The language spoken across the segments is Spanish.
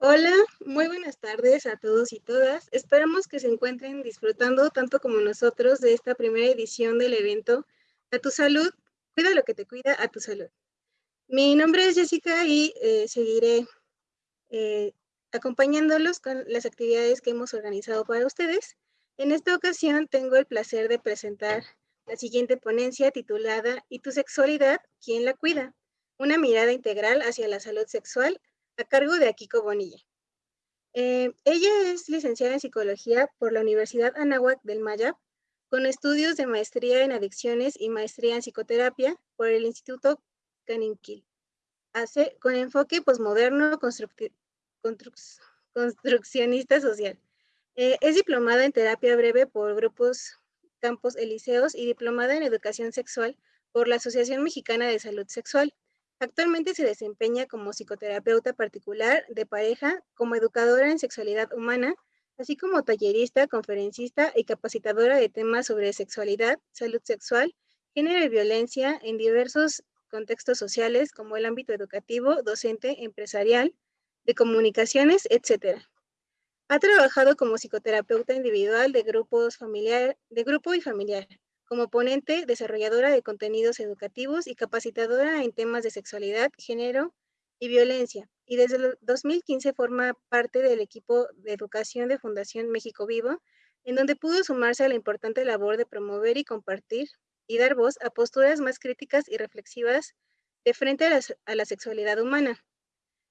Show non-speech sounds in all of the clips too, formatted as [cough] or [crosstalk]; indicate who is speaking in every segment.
Speaker 1: Hola, muy buenas tardes a todos y todas. Esperamos que se encuentren disfrutando tanto como nosotros de esta primera edición del evento A tu salud, cuida lo que te cuida a tu salud. Mi nombre es Jessica y eh, seguiré eh, acompañándolos con las actividades que hemos organizado para ustedes. En esta ocasión tengo el placer de presentar la siguiente ponencia titulada ¿Y tu sexualidad? ¿Quién la cuida? Una mirada integral hacia la salud sexual a cargo de Akiko Bonilla. Eh, ella es licenciada en psicología por la Universidad Anáhuac del Mayab, con estudios de maestría en adicciones y maestría en psicoterapia por el Instituto Caninquil. Hace con enfoque posmoderno construccionista social. Eh, es diplomada en terapia breve por grupos Campos Elíseos y diplomada en educación sexual por la Asociación Mexicana de Salud Sexual. Actualmente se desempeña como psicoterapeuta particular de pareja, como educadora en sexualidad humana, así como tallerista, conferencista y capacitadora de temas sobre sexualidad, salud sexual, género y violencia en diversos contextos sociales como el ámbito educativo, docente, empresarial, de comunicaciones, etc. Ha trabajado como psicoterapeuta individual de grupos familiar, de grupo y familiar, como ponente, desarrolladora de contenidos educativos y capacitadora en temas de sexualidad, género y violencia. Y desde el 2015 forma parte del equipo de educación de Fundación México Vivo, en donde pudo sumarse a la importante labor de promover y compartir y dar voz a posturas más críticas y reflexivas de frente a la, a la sexualidad humana.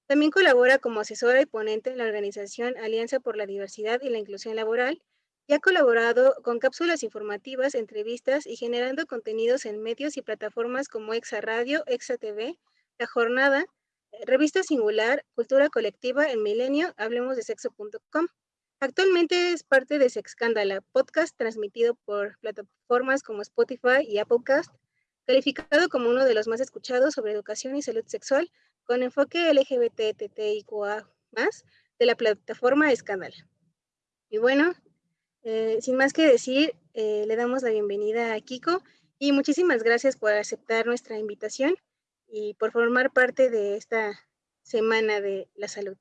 Speaker 1: También colabora como asesora y ponente en la organización Alianza por la Diversidad y la Inclusión Laboral, y ha colaborado con cápsulas informativas, entrevistas y generando contenidos en medios y plataformas como Exa Radio, Exa TV, La Jornada, eh, Revista Singular, Cultura Colectiva, El Milenio, Hablemos de Sexo.com. Actualmente es parte de Sexcándala, podcast transmitido por plataformas como Spotify y Applecast, calificado como uno de los más escuchados sobre educación y salud sexual, con enfoque LGBTTIQA+, de la plataforma Escándala. Y bueno, eh, sin más que decir, eh, le damos la bienvenida a Kiko y muchísimas gracias por aceptar nuestra invitación y por formar parte de esta Semana de la Salud.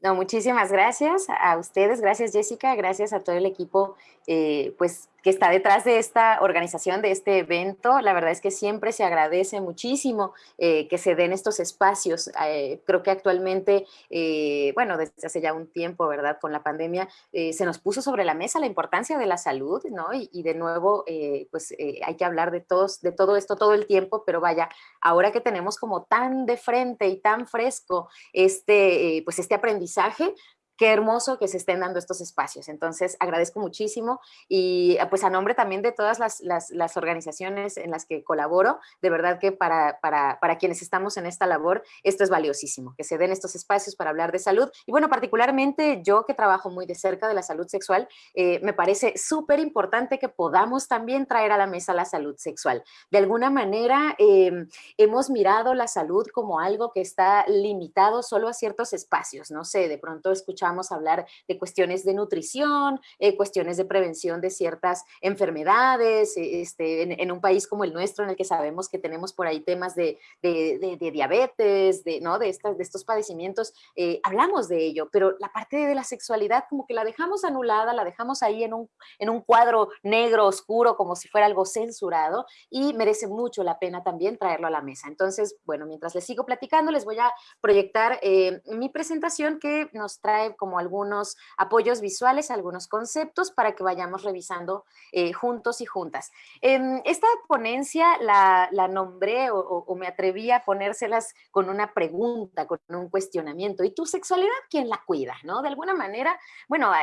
Speaker 2: No, muchísimas gracias a ustedes, gracias Jessica, gracias a todo el equipo eh, pues que está detrás de esta organización, de este evento. La verdad es que siempre se agradece muchísimo eh, que se den estos espacios. Eh, creo que actualmente, eh, bueno, desde hace ya un tiempo, ¿verdad? Con la pandemia, se nos puso sobre la mesa la importancia de la salud, ¿no? Y, de nuevo, pues hay que hablar de, todos, de todo esto todo el tiempo, pero vaya, ahora que tenemos como tan de frente y tan fresco este, pues este aprendizaje, qué hermoso que se estén dando estos espacios. Entonces, agradezco muchísimo y pues a nombre también de todas las, las, organizaciones en las que colaboro, de verdad que para, para, para, quienes estamos en esta labor, esto es valiosísimo, que se den estos espacios para hablar de salud. Y bueno, particularmente yo que trabajo muy de cerca de la salud sexual, eh, me parece súper importante que podamos también traer a la mesa la salud sexual. De alguna manera, em, hemos mirado la salud como algo que está limitado solo a ciertos espacios, no sé, de pronto escuchar a hablar de cuestiones de nutrición, eh, cuestiones de prevención de ciertas enfermedades, eh, este, en, un país como el nuestro en el que sabemos que tenemos por ahí temas de, de, diabetes, de, ¿no? de, estas, de estos padecimientos, eh, hablamos de ello, pero la parte de la sexualidad como que la dejamos anulada, la dejamos ahí en un, en un cuadro negro, oscuro, como si fuera algo censurado y merece mucho la pena también traerlo a la mesa. Entonces, bueno, mientras les sigo platicando, les voy a proyectar mi presentación que nos trae como algunos apoyos visuales, algunos conceptos para que vayamos revisando eh, juntos y juntas. Em, esta ponencia la, nombré o, me atreví a ponérselas con una pregunta, con un cuestionamiento. ¿Y tu sexualidad quién la cuida? ¿no? De alguna manera, bueno, a,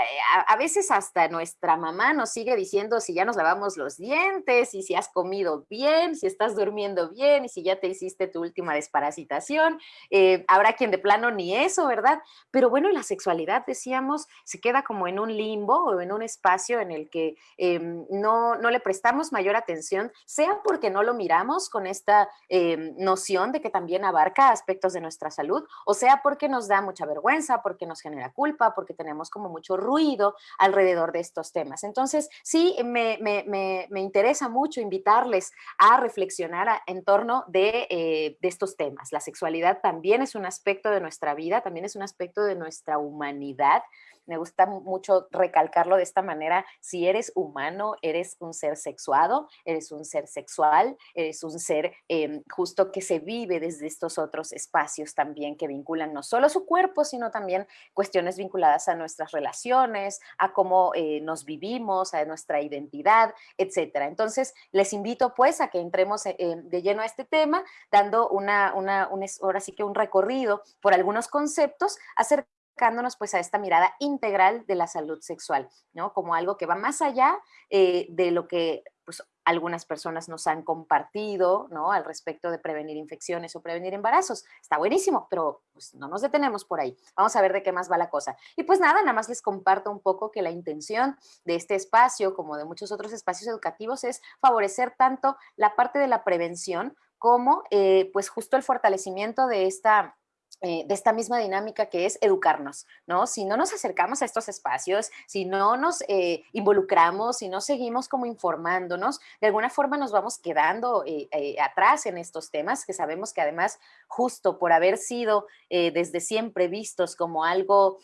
Speaker 2: a veces hasta nuestra mamá nos sigue diciendo si ya nos lavamos los dientes y si has comido bien, si estás durmiendo bien y si ya te hiciste tu última desparasitación. Eh, habrá quien de plano ni eso, ¿verdad? Pero bueno, la sexualidad decíamos, se queda como en un limbo o en un espacio en el que em, no, no, le prestamos mayor atención, sea porque no lo miramos con esta em, noción de que también abarca aspectos de nuestra salud, o sea porque nos da mucha vergüenza, porque nos genera culpa, porque tenemos como mucho ruido alrededor de estos temas. Entonces, sí, me, me, me, interesa mucho invitarles a reflexionar en torno de, eh, de estos temas. La sexualidad también es un aspecto de nuestra vida, también es un aspecto de nuestra humanidad me gusta mucho recalcarlo de esta manera, si eres humano, eres un ser sexuado, eres un ser sexual, eres un ser em, justo que se vive desde estos otros espacios también que vinculan no solo su cuerpo, sino también cuestiones vinculadas a nuestras relaciones, a cómo eh, nos vivimos, a nuestra identidad, etcétera. Entonces, les invito pues a que entremos eh, de lleno a este tema, dando una, una, un, ahora sí que un recorrido por algunos conceptos acerca acercándonos pues a esta mirada integral de la salud sexual, ¿no? Como algo que va más allá eh, de lo que pues algunas personas nos han compartido, ¿no? Al respecto de prevenir infecciones o prevenir embarazos. Está buenísimo, pero pues no nos detenemos por ahí. Vamos a ver de qué más va la cosa. Y pues nada, nada más les comparto un poco que la intención de este espacio, como de muchos otros espacios educativos, es favorecer tanto la parte de la prevención como eh, pues justo el fortalecimiento de esta eh, de esta misma dinámica que es educarnos, ¿no? Si no nos acercamos a estos espacios, si no nos eh, involucramos, si no seguimos como informándonos, de alguna forma nos vamos quedando eh, atrás en estos temas que sabemos que además justo por haber sido desde siempre vistos como algo,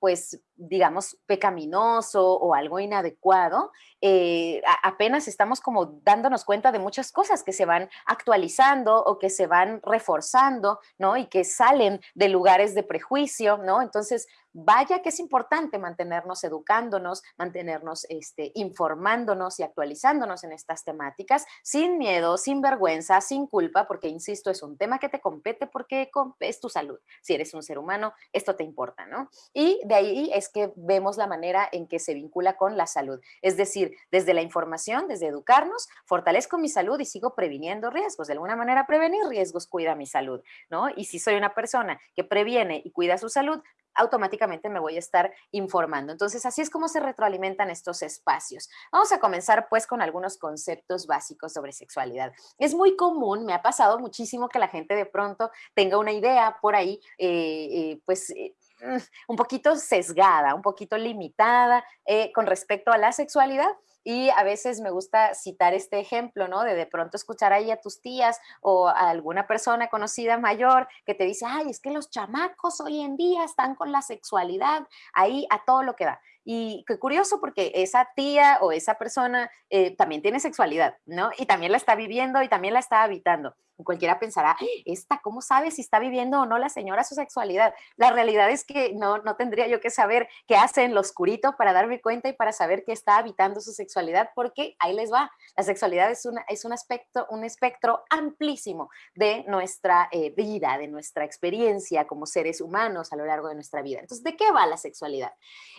Speaker 2: pues digamos, pecaminoso o algo inadecuado, eh, apenas estamos como dándonos cuenta de muchas cosas que se van actualizando o que se van reforzando, ¿no? Y que salen de lugares de prejuicio, ¿no? Entonces, vaya que es importante mantenernos educándonos, mantenernos este, informándonos y actualizándonos en estas temáticas sin miedo, sin vergüenza, sin culpa, porque insisto, es un tema que te compete porque es tu salud. Si eres un ser humano, esto te importa, ¿no? Y de ahí es que vemos la manera en que se vincula con la salud. Es decir, desde la información, desde educarnos, fortalezco mi salud y sigo previniendo riesgos. De alguna manera, prevenir riesgos cuida mi salud, ¿no? Y si soy una persona que previene y cuida su salud, automáticamente me voy a estar informando. Entonces, así es como se retroalimentan estos espacios. Vamos a comenzar pues con algunos conceptos básicos sobre sexualidad. Es muy común, me ha pasado muchísimo que la gente de pronto tenga una idea por ahí, eh, eh, pues... Eh, un poquito sesgada, un poquito limitada con respecto a la sexualidad y a veces me gusta citar este ejemplo, ¿no? De de pronto escuchar ahí a tus tías o a alguna persona conocida mayor que te dice, ay, es que los chamacos hoy en día están con la sexualidad ahí a todo lo que da. Y qué curioso porque esa tía o esa persona eh, también tiene sexualidad, ¿no? Y también la está viviendo y también la está habitando. Cualquiera pensará, esta, ¿cómo sabe si está viviendo o no la señora su sexualidad? La realidad es que no, no tendría yo que saber qué hace en lo oscurito para darme cuenta y para saber que está habitando su sexualidad, porque ahí les va. La sexualidad es, una, es un, aspecto, un espectro amplísimo de nuestra eh, vida, de nuestra experiencia como seres humanos a lo largo de nuestra vida. Entonces, ¿de qué va la sexualidad?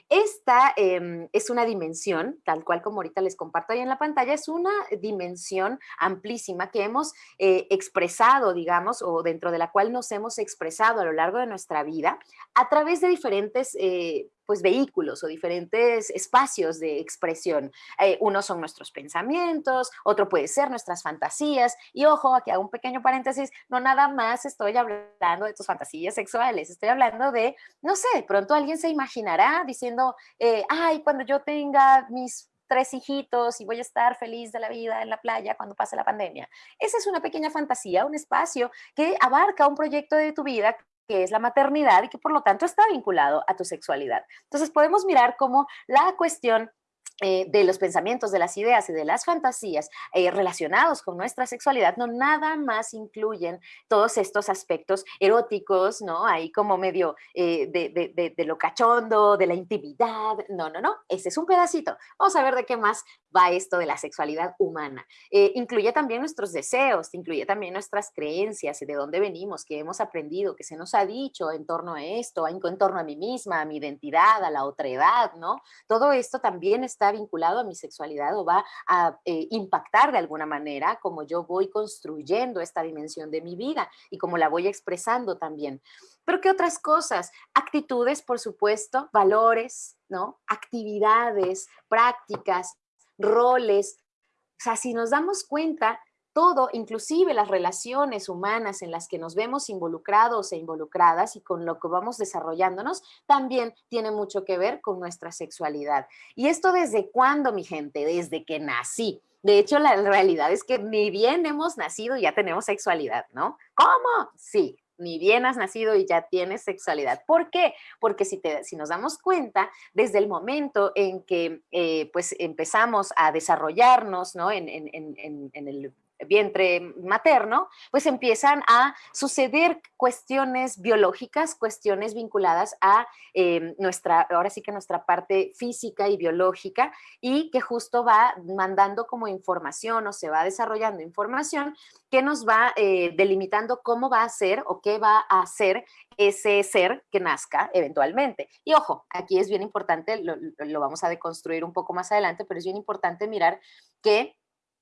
Speaker 2: Esta Em, es una dimensión, tal cual como ahorita les comparto ahí en la pantalla, es una dimensión amplísima que hemos eh, expresado, digamos, o dentro de la cual nos hemos expresado a lo largo de nuestra vida a través de diferentes eh, pues vehículos o diferentes espacios de expresión. Eh, uno son nuestros pensamientos, otro puede ser nuestras fantasías y ojo, aquí hago un pequeño paréntesis, no nada más estoy hablando de tus fantasías sexuales, estoy hablando de, no sé, de pronto alguien se imaginará diciendo, eh, ay, cuando yo tenga mis tres hijitos y voy a estar feliz de la vida en la playa cuando pase la pandemia. Esa es una pequeña fantasía, un espacio que abarca un proyecto de tu vida que es la maternidad y que por lo tanto está vinculado a tu sexualidad. Entonces podemos mirar cómo la cuestión eh, de los pensamientos, de las ideas y de las fantasías eh, relacionados con nuestra sexualidad, no nada más incluyen todos estos aspectos eróticos, ¿no? Ahí como medio eh, de, de, lo cachondo, de la intimidad, no, no, no, ese es un pedacito. Vamos a ver de qué más va esto de la sexualidad humana. Eh, incluye también nuestros deseos, incluye también nuestras creencias, de dónde venimos, qué hemos aprendido, qué se nos ha dicho en torno a esto, en, torno a mí misma, a mi identidad, a la otra edad, ¿no? Todo esto también está vinculado a mi sexualidad o va a eh, impactar de alguna manera como yo voy construyendo esta dimensión de mi vida y como la voy expresando también. Pero ¿qué otras cosas? Actitudes, por supuesto, valores, ¿no? Actividades, prácticas, roles. O sea, si nos damos cuenta, todo, inclusive las relaciones humanas en las que nos vemos involucrados e involucradas y con lo que vamos desarrollándonos, también tiene mucho que ver con nuestra sexualidad. ¿Y esto desde cuándo, mi gente? Desde que nací. De hecho, la realidad es que ni bien hemos nacido ya tenemos sexualidad, ¿no? ¿Cómo? Sí, ni bien has nacido y ya tienes sexualidad. ¿Por qué? Porque si, te, si nos damos cuenta, desde el momento en que eh, pues empezamos a desarrollarnos ¿no? en, en, en, en el vientre materno, pues empiezan a suceder cuestiones biológicas, cuestiones vinculadas a em, nuestra, ahora sí que nuestra parte física y biológica, y que justo va mandando como información o se va desarrollando información que nos va eh, delimitando cómo va a ser o qué va a hacer ese ser que nazca eventualmente. Y ojo, aquí es bien importante, lo, vamos a deconstruir un poco más adelante, pero es bien importante mirar que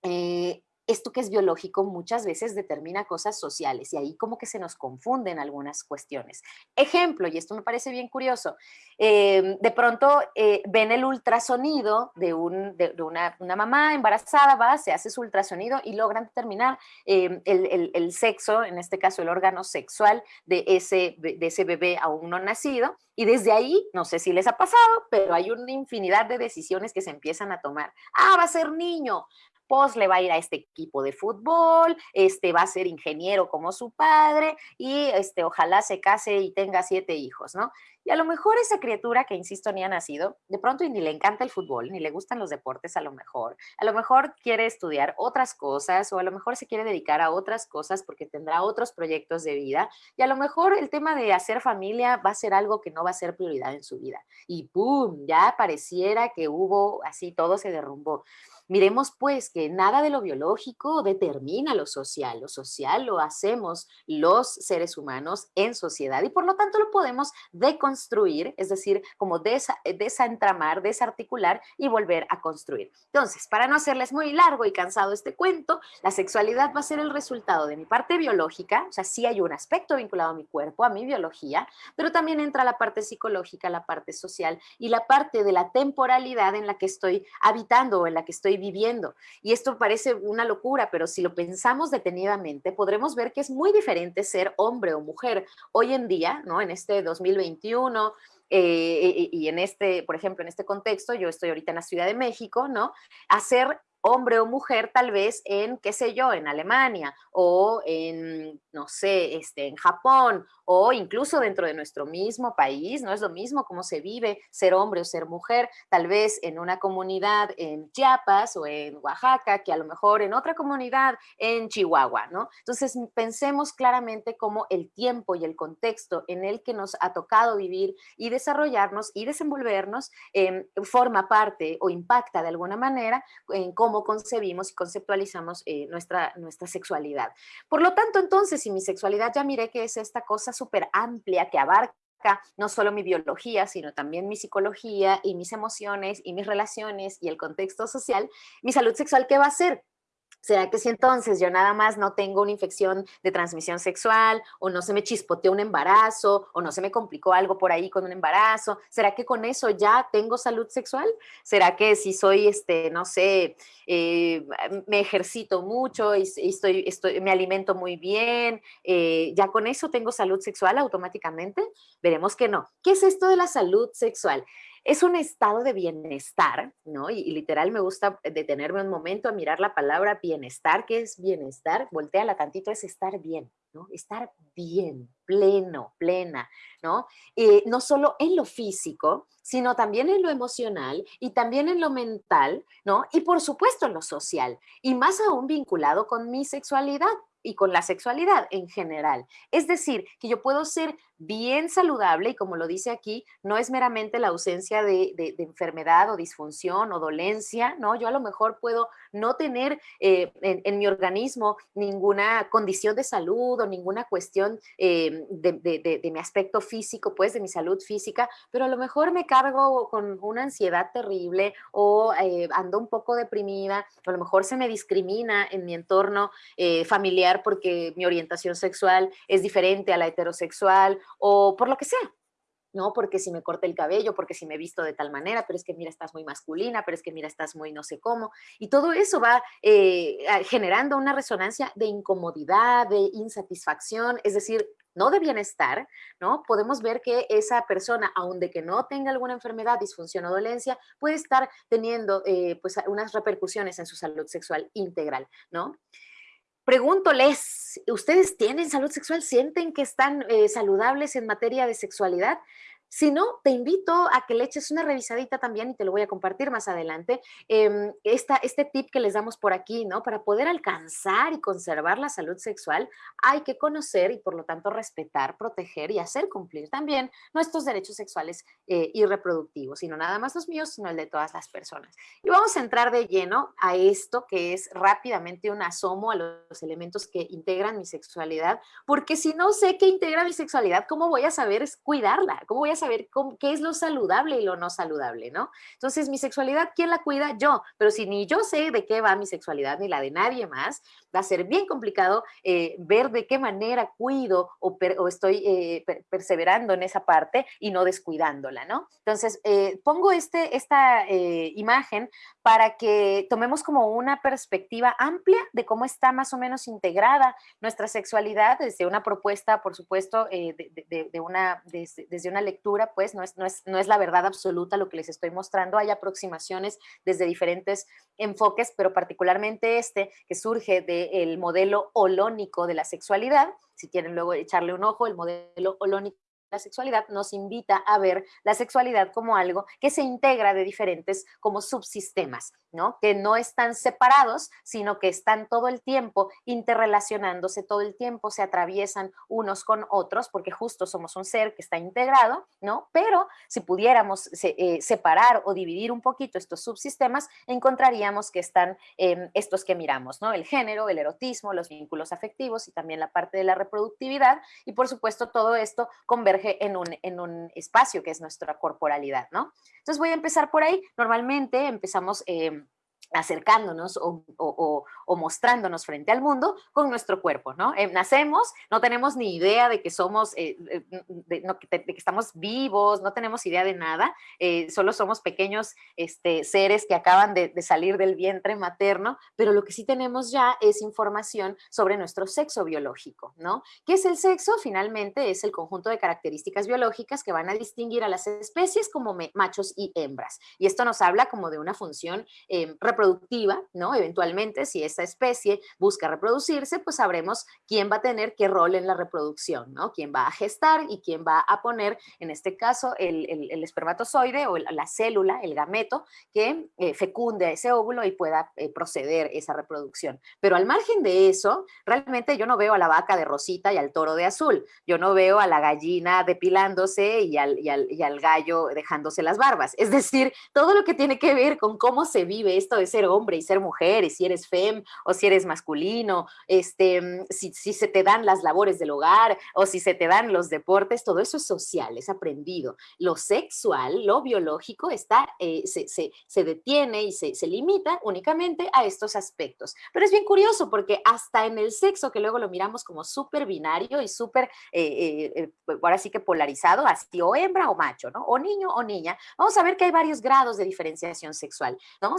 Speaker 2: eh, esto que es biológico muchas veces determina cosas sociales y ahí como que se nos confunden algunas cuestiones. Ejemplo, y esto me parece bien curioso, em, de pronto eh, ven el ultrasonido de, un, de, una, mamá embarazada, va, se hace su ultrasonido y logran determinar em, el, el, sexo, en este caso el órgano sexual de ese, de ese bebé aún no nacido y desde ahí, no sé si les ha pasado, pero hay una infinidad de decisiones que se empiezan a tomar. Ah, va a ser niño, pues le va a ir a este equipo de fútbol, este va a ser ingeniero como su padre y este ojalá se case y tenga siete hijos, ¿no? Y a lo mejor esa criatura que, insisto, ni ha nacido, de pronto ni le encanta el fútbol, ni le gustan los deportes a lo mejor, a lo mejor quiere estudiar otras cosas o a lo mejor se quiere dedicar a otras cosas porque tendrá otros proyectos de vida y a lo mejor el tema de hacer familia va a ser algo que no va a ser prioridad en su vida. Y ¡pum! Ya pareciera que hubo, así todo se derrumbó. Miremos pues que nada de lo biológico determina lo social, lo social lo hacemos los seres humanos en sociedad y por lo tanto lo podemos deconstruir, es decir, como desentramar, desarticular y volver a construir. Entonces, para no hacerles muy largo y cansado este cuento, la sexualidad va a ser el resultado de mi parte biológica, o sea, sí hay un aspecto vinculado a mi cuerpo, a mi biología, pero también entra la parte psicológica, la parte social y la parte de la temporalidad en la que estoy habitando o en la que estoy viviendo. Y esto parece una locura, pero si lo pensamos detenidamente, podremos ver que es muy diferente ser hombre o mujer. Hoy en día, ¿no? En este 2021, eh, y en este, por ejemplo, en este contexto, yo estoy ahorita en la Ciudad de México, ¿no? Hacer hombre o mujer tal vez en, qué sé yo, en Alemania o en, no sé, este, en Japón o incluso dentro de nuestro mismo país, no es lo mismo cómo se vive ser hombre o ser mujer, tal vez en una comunidad en Chiapas o en Oaxaca, que a lo mejor en otra comunidad en Chihuahua, ¿no? Entonces pensemos claramente cómo el tiempo y el contexto en el que nos ha tocado vivir y desarrollarnos y desenvolvernos eh, forma parte o impacta de alguna manera en cómo concebimos y conceptualizamos eh, nuestra, nuestra sexualidad. Por lo tanto, entonces, si mi sexualidad ya miré que es esta cosa súper amplia que abarca no solo mi biología, sino también mi psicología y mis emociones y mis relaciones y el contexto social, mi salud sexual, ¿qué va a ser? ¿Será que si entonces yo nada más no tengo una infección de transmisión sexual o no se me chispoteó un embarazo o no se me complicó algo por ahí con un embarazo? ¿Será que con eso ya tengo salud sexual? ¿Será que si soy, este, no sé, eh, me ejercito mucho y, estoy, me alimento muy bien, eh, ya con eso tengo salud sexual automáticamente? Veremos que no. ¿Qué es esto de la salud sexual? Es un estado de bienestar, ¿no? Y, literal me gusta detenerme un momento a mirar la palabra bienestar. ¿Qué es bienestar? Volteala tantito, es estar bien, ¿no? Estar bien, pleno, plena, ¿no? Eh, no solo en lo físico, sino también en lo emocional y también en lo mental, ¿no? Y por supuesto en lo social, y más aún vinculado con mi sexualidad, y con la sexualidad en general. Es decir, que yo puedo ser bien saludable y como lo dice aquí, no es meramente la ausencia de, enfermedad o disfunción o dolencia, ¿no? Yo a lo mejor puedo no tener eh, en, mi organismo ninguna condición de salud o ninguna cuestión eh, de, mi aspecto físico, pues de mi salud física, pero a lo mejor me cargo con una ansiedad terrible o eh, ando un poco deprimida, o a lo mejor se me discrimina en mi entorno familiar porque mi orientación sexual es diferente a la heterosexual o por lo que sea. ¿no? Porque si me corté el cabello, porque si me visto de tal manera, pero es que mira, estás muy masculina, pero es que mira, estás muy no sé cómo. Y todo eso va eh, generando una resonancia de incomodidad, de insatisfacción, es decir, no de bienestar, ¿no? Podemos ver que esa persona, aun de que no tenga alguna enfermedad, disfunción o dolencia, puede estar teniendo eh, pues unas repercusiones en su salud sexual integral, ¿no? Pregúntoles, ¿ustedes tienen salud sexual? ¿Sienten que están eh, saludables en materia de sexualidad? Si no, te invito a que le eches una revisadita también y te lo voy a compartir más adelante. Em, este tip que les damos por aquí, ¿no? Para poder alcanzar y conservar la salud sexual, hay que conocer y por lo tanto respetar, proteger y hacer cumplir también nuestros derechos sexuales eh, y reproductivos, y no nada más los míos, sino el de todas las personas. Y vamos a entrar de lleno a esto que es rápidamente un asomo a los elementos que integran mi sexualidad, porque si no sé qué integra mi sexualidad, ¿cómo voy a saber cuidarla? ¿Cómo voy a saber qué es lo saludable y lo no saludable, ¿no? Entonces, mi sexualidad, ¿quién la cuida? Yo. Pero si ni yo sé de qué va mi sexualidad ni la de nadie más, va a ser bien complicado eh, ver de qué manera cuido o, estoy eh, perseverando en esa parte y no descuidándola, ¿no? Entonces, eh, pongo este, esta imagen para que tomemos como una perspectiva amplia de cómo está más o menos integrada nuestra sexualidad desde una propuesta, por supuesto, de, una, desde una lectura pues no es, no, es, no es la verdad absoluta lo que les estoy mostrando, hay aproximaciones desde diferentes enfoques, pero particularmente este que surge del modelo holónico de la sexualidad, si quieren luego echarle un ojo, el modelo holónico la sexualidad nos invita a ver la sexualidad como algo que se integra de diferentes como subsistemas, ¿no? Que no están separados, sino que están todo el tiempo interrelacionándose, todo el tiempo se atraviesan unos con otros, porque justo somos un ser que está integrado, ¿no? Pero si pudiéramos eh, separar o dividir un poquito estos subsistemas, encontraríamos que están em, estos que miramos, ¿no? El género, el erotismo, los vínculos afectivos y también la parte de la reproductividad, y por supuesto todo esto converge en un, en un espacio que es nuestra corporalidad, ¿no? Entonces voy a empezar por ahí. Normalmente empezamos... Eh, acercándonos o, mostrándonos frente al mundo con nuestro cuerpo, ¿no? Eh, nacemos, no tenemos ni idea de que somos, eh, eh, de, que estamos vivos, no tenemos idea de nada, solo somos pequeños este, seres que acaban de, salir del vientre materno, pero lo que sí tenemos ya es información sobre nuestro sexo biológico, ¿no? ¿Qué es el sexo? Finalmente es el conjunto de características biológicas que van a distinguir a las especies como machos y hembras. Y esto nos habla como de una función reproductiva, ¿no? Eventualmente, si esa especie busca reproducirse, pues sabremos quién va a tener qué rol en la reproducción, ¿no? Quién va a gestar y quién va a poner, en este caso, el, espermatozoide o la célula, el gameto, que eh, fecunde ese óvulo y pueda eh, proceder esa reproducción. Pero al margen de eso, realmente yo no veo a la vaca de rosita y al toro de azul. Yo no veo a la gallina depilándose y al, y al, y al gallo dejándose las barbas. Es decir, todo lo que tiene que ver con cómo se vive esto de ser hombre y ser mujer, y si eres fem o si eres masculino, este, mm, si, se te dan las labores del hogar o si se te dan los deportes, todo eso es social, es aprendido. Lo sexual, lo biológico, está, eh, se, detiene y se, limita únicamente a estos aspectos. Pero es bien curioso porque hasta en el sexo, que luego lo miramos como súper binario y súper, eh, eh, ahora sí que polarizado, así o hembra o macho, ¿no? O niño o niña, vamos a ver que hay varios grados de diferenciación sexual, ¿no?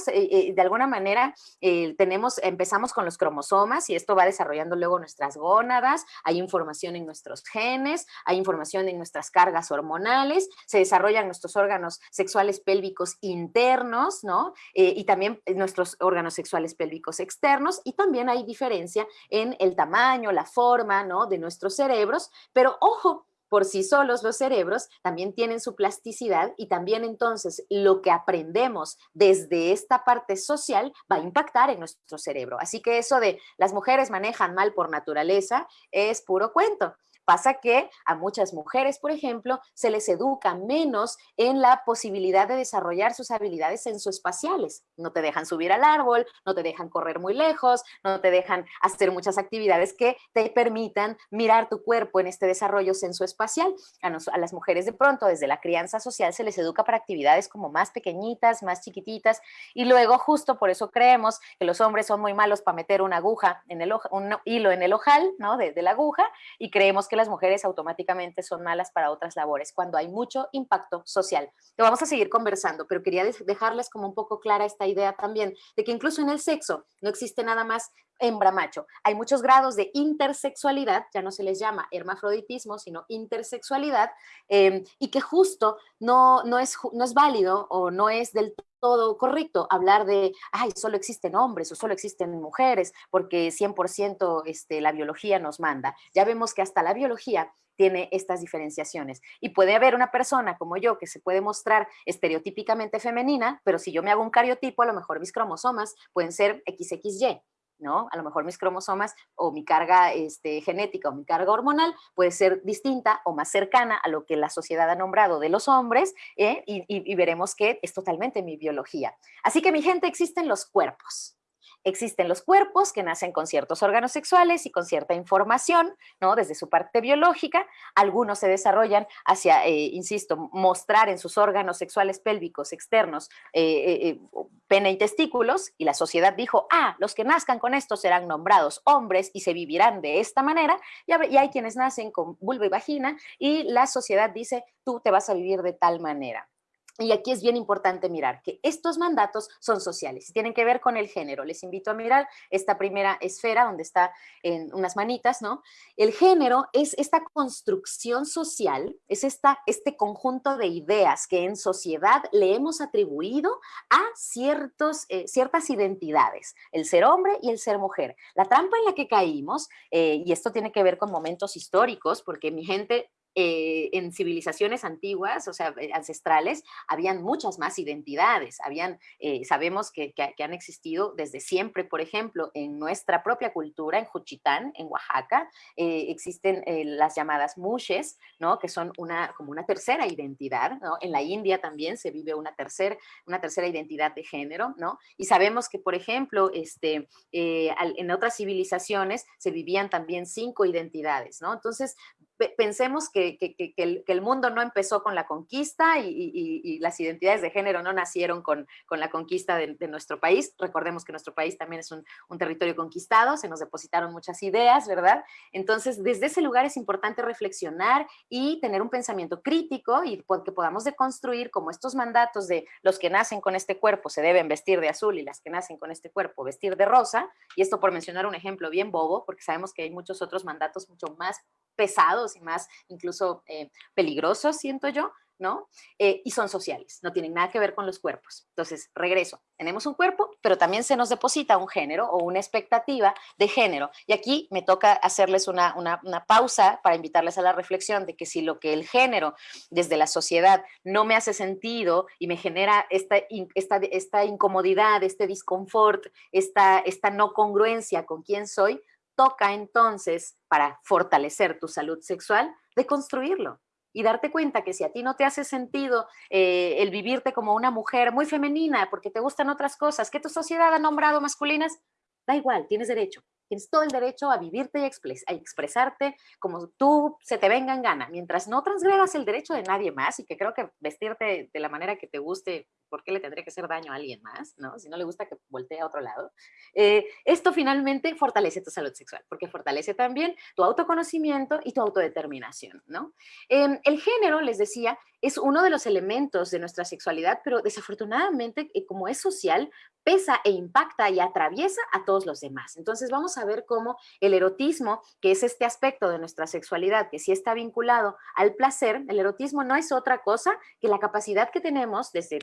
Speaker 2: De alguna manera eh, tenemos, empezamos con los cromosomas y esto va desarrollando luego nuestras gónadas, hay información en nuestros genes, hay información en nuestras cargas hormonales, se desarrollan nuestros órganos sexuales pélvicos internos, ¿no? Eh, y también nuestros órganos sexuales pélvicos externos y también hay diferencia en el tamaño, la forma, ¿no? De nuestros cerebros, pero ojo, por sí solos los cerebros también tienen su plasticidad y también entonces lo que aprendemos desde esta parte social va a impactar en nuestro cerebro. Así que eso de las mujeres manejan mal por naturaleza es puro cuento. Pasa que a muchas mujeres, por ejemplo, se les educa menos en la posibilidad de desarrollar sus habilidades sensoespaciales. No te dejan subir al árbol, no te dejan correr muy lejos, no te dejan hacer muchas actividades que te permitan mirar tu cuerpo en este desarrollo sensoespacial. A, a las mujeres de pronto, desde la crianza social, se les educa para actividades como más pequeñitas, más chiquititas, y luego justo por eso creemos que los hombres son muy malos para meter una aguja en el un hilo en el ojal, ¿no? De, de la aguja, y creemos que las mujeres automáticamente son malas para otras labores, cuando hay mucho impacto social. Lo vamos a seguir conversando, pero quería dejarles como un poco clara esta idea también de que incluso en el sexo no existe nada más hembra macho. Hay muchos grados de intersexualidad, ya no se les llama hermafroditismo, sino intersexualidad, em, y que justo no, no, es, no es válido o no es del todo correcto hablar de, ay, solo existen hombres o solo existen mujeres, porque 100% este, la biología nos manda. Ya vemos que hasta la biología tiene estas diferenciaciones. Y puede haber una persona como yo que se puede mostrar estereotípicamente femenina, pero si yo me hago un cariotipo, a lo mejor mis cromosomas pueden ser XXY. ¿No? A lo mejor mis cromosomas o mi carga este, genética o mi carga hormonal puede ser distinta o más cercana a lo que la sociedad ha nombrado de los hombres ¿eh? y, y veremos que es totalmente mi biología. Así que mi gente, existen los cuerpos. Existen los cuerpos que nacen con ciertos órganos sexuales y con cierta información, ¿no? Desde su parte biológica. Algunos se desarrollan hacia, eh, insisto, mostrar en sus órganos sexuales pélvicos externos eh, eh, pene y testículos, y la sociedad dijo, ah, los que nazcan con esto serán nombrados hombres y se vivirán de esta manera, y hay quienes nacen con vulva y vagina, y la sociedad dice, tú te vas a vivir de tal manera. Y aquí es bien importante mirar que estos mandatos son sociales tienen que ver con el género. Les invito a mirar esta primera esfera donde está en unas manitas, ¿no? El género es esta construcción social, es esta, este conjunto de ideas que en sociedad le hemos atribuido a ciertos, eh, ciertas identidades, el ser hombre y el ser mujer. La trampa en la que caímos, eh, y esto tiene que ver con momentos históricos, porque mi gente eh, en civilizaciones antiguas, o sea, eh, ancestrales, habían muchas más identidades, habían, eh, sabemos que, han existido desde siempre, por ejemplo, en nuestra propia cultura, en Juchitán, en Oaxaca, existen las llamadas mushes, ¿no? Que son una, como una tercera identidad. En la India también se vive una, tercer, una tercera identidad de género, ¿no? Y sabemos que, por ejemplo, este, en otras civilizaciones se vivían también cinco identidades, ¿no? Entonces, pensemos que, el, mundo no empezó con la conquista y, las identidades de género no nacieron con, la conquista de, nuestro país. Recordemos que nuestro país también es un, territorio conquistado, se nos depositaron muchas ideas, ¿verdad? Entonces, desde ese lugar es importante reflexionar y tener un pensamiento crítico y que podamos deconstruir como estos mandatos de los que nacen con este cuerpo se deben vestir de azul y las que nacen con este cuerpo vestir de rosa. Y esto por mencionar un ejemplo bien bobo, porque sabemos que hay muchos otros mandatos mucho más pesados y más incluso eh, peligrosos, siento yo, ¿no? Eh, y son sociales, no tienen nada que ver con los cuerpos. Entonces, regreso, tenemos un cuerpo, pero también se nos deposita un género o una expectativa de género. Y aquí me toca hacerles una, pausa para invitarles a la reflexión de que si lo que el género desde la sociedad no me hace sentido y me genera esta, esta, esta incomodidad, este disconfort, esta, esta no congruencia con quién soy, toca entonces, para fortalecer tu salud sexual, de construirlo y darte cuenta que si a ti no te hace sentido eh, el vivirte como una mujer muy femenina porque te gustan otras cosas que tu sociedad ha nombrado masculinas, da igual, tienes derecho. Tienes todo el derecho a vivirte y a expresarte como tú se te venga en gana, mientras no transgredas el derecho de nadie más y que creo que vestirte de la manera que te guste ¿por qué le tendría que hacer daño a alguien más? ¿no? Si no le gusta que voltee a otro lado. Eh, esto finalmente fortalece tu salud sexual, porque fortalece también tu autoconocimiento y tu autodeterminación. ¿no? Em, el género, les decía, es uno de los elementos de nuestra sexualidad, pero desafortunadamente, eh, como es social, pesa e impacta y atraviesa a todos los demás. Entonces vamos a ver cómo el erotismo, que es este aspecto de nuestra sexualidad, que sí está vinculado al placer, el erotismo no es otra cosa que la capacidad que tenemos desde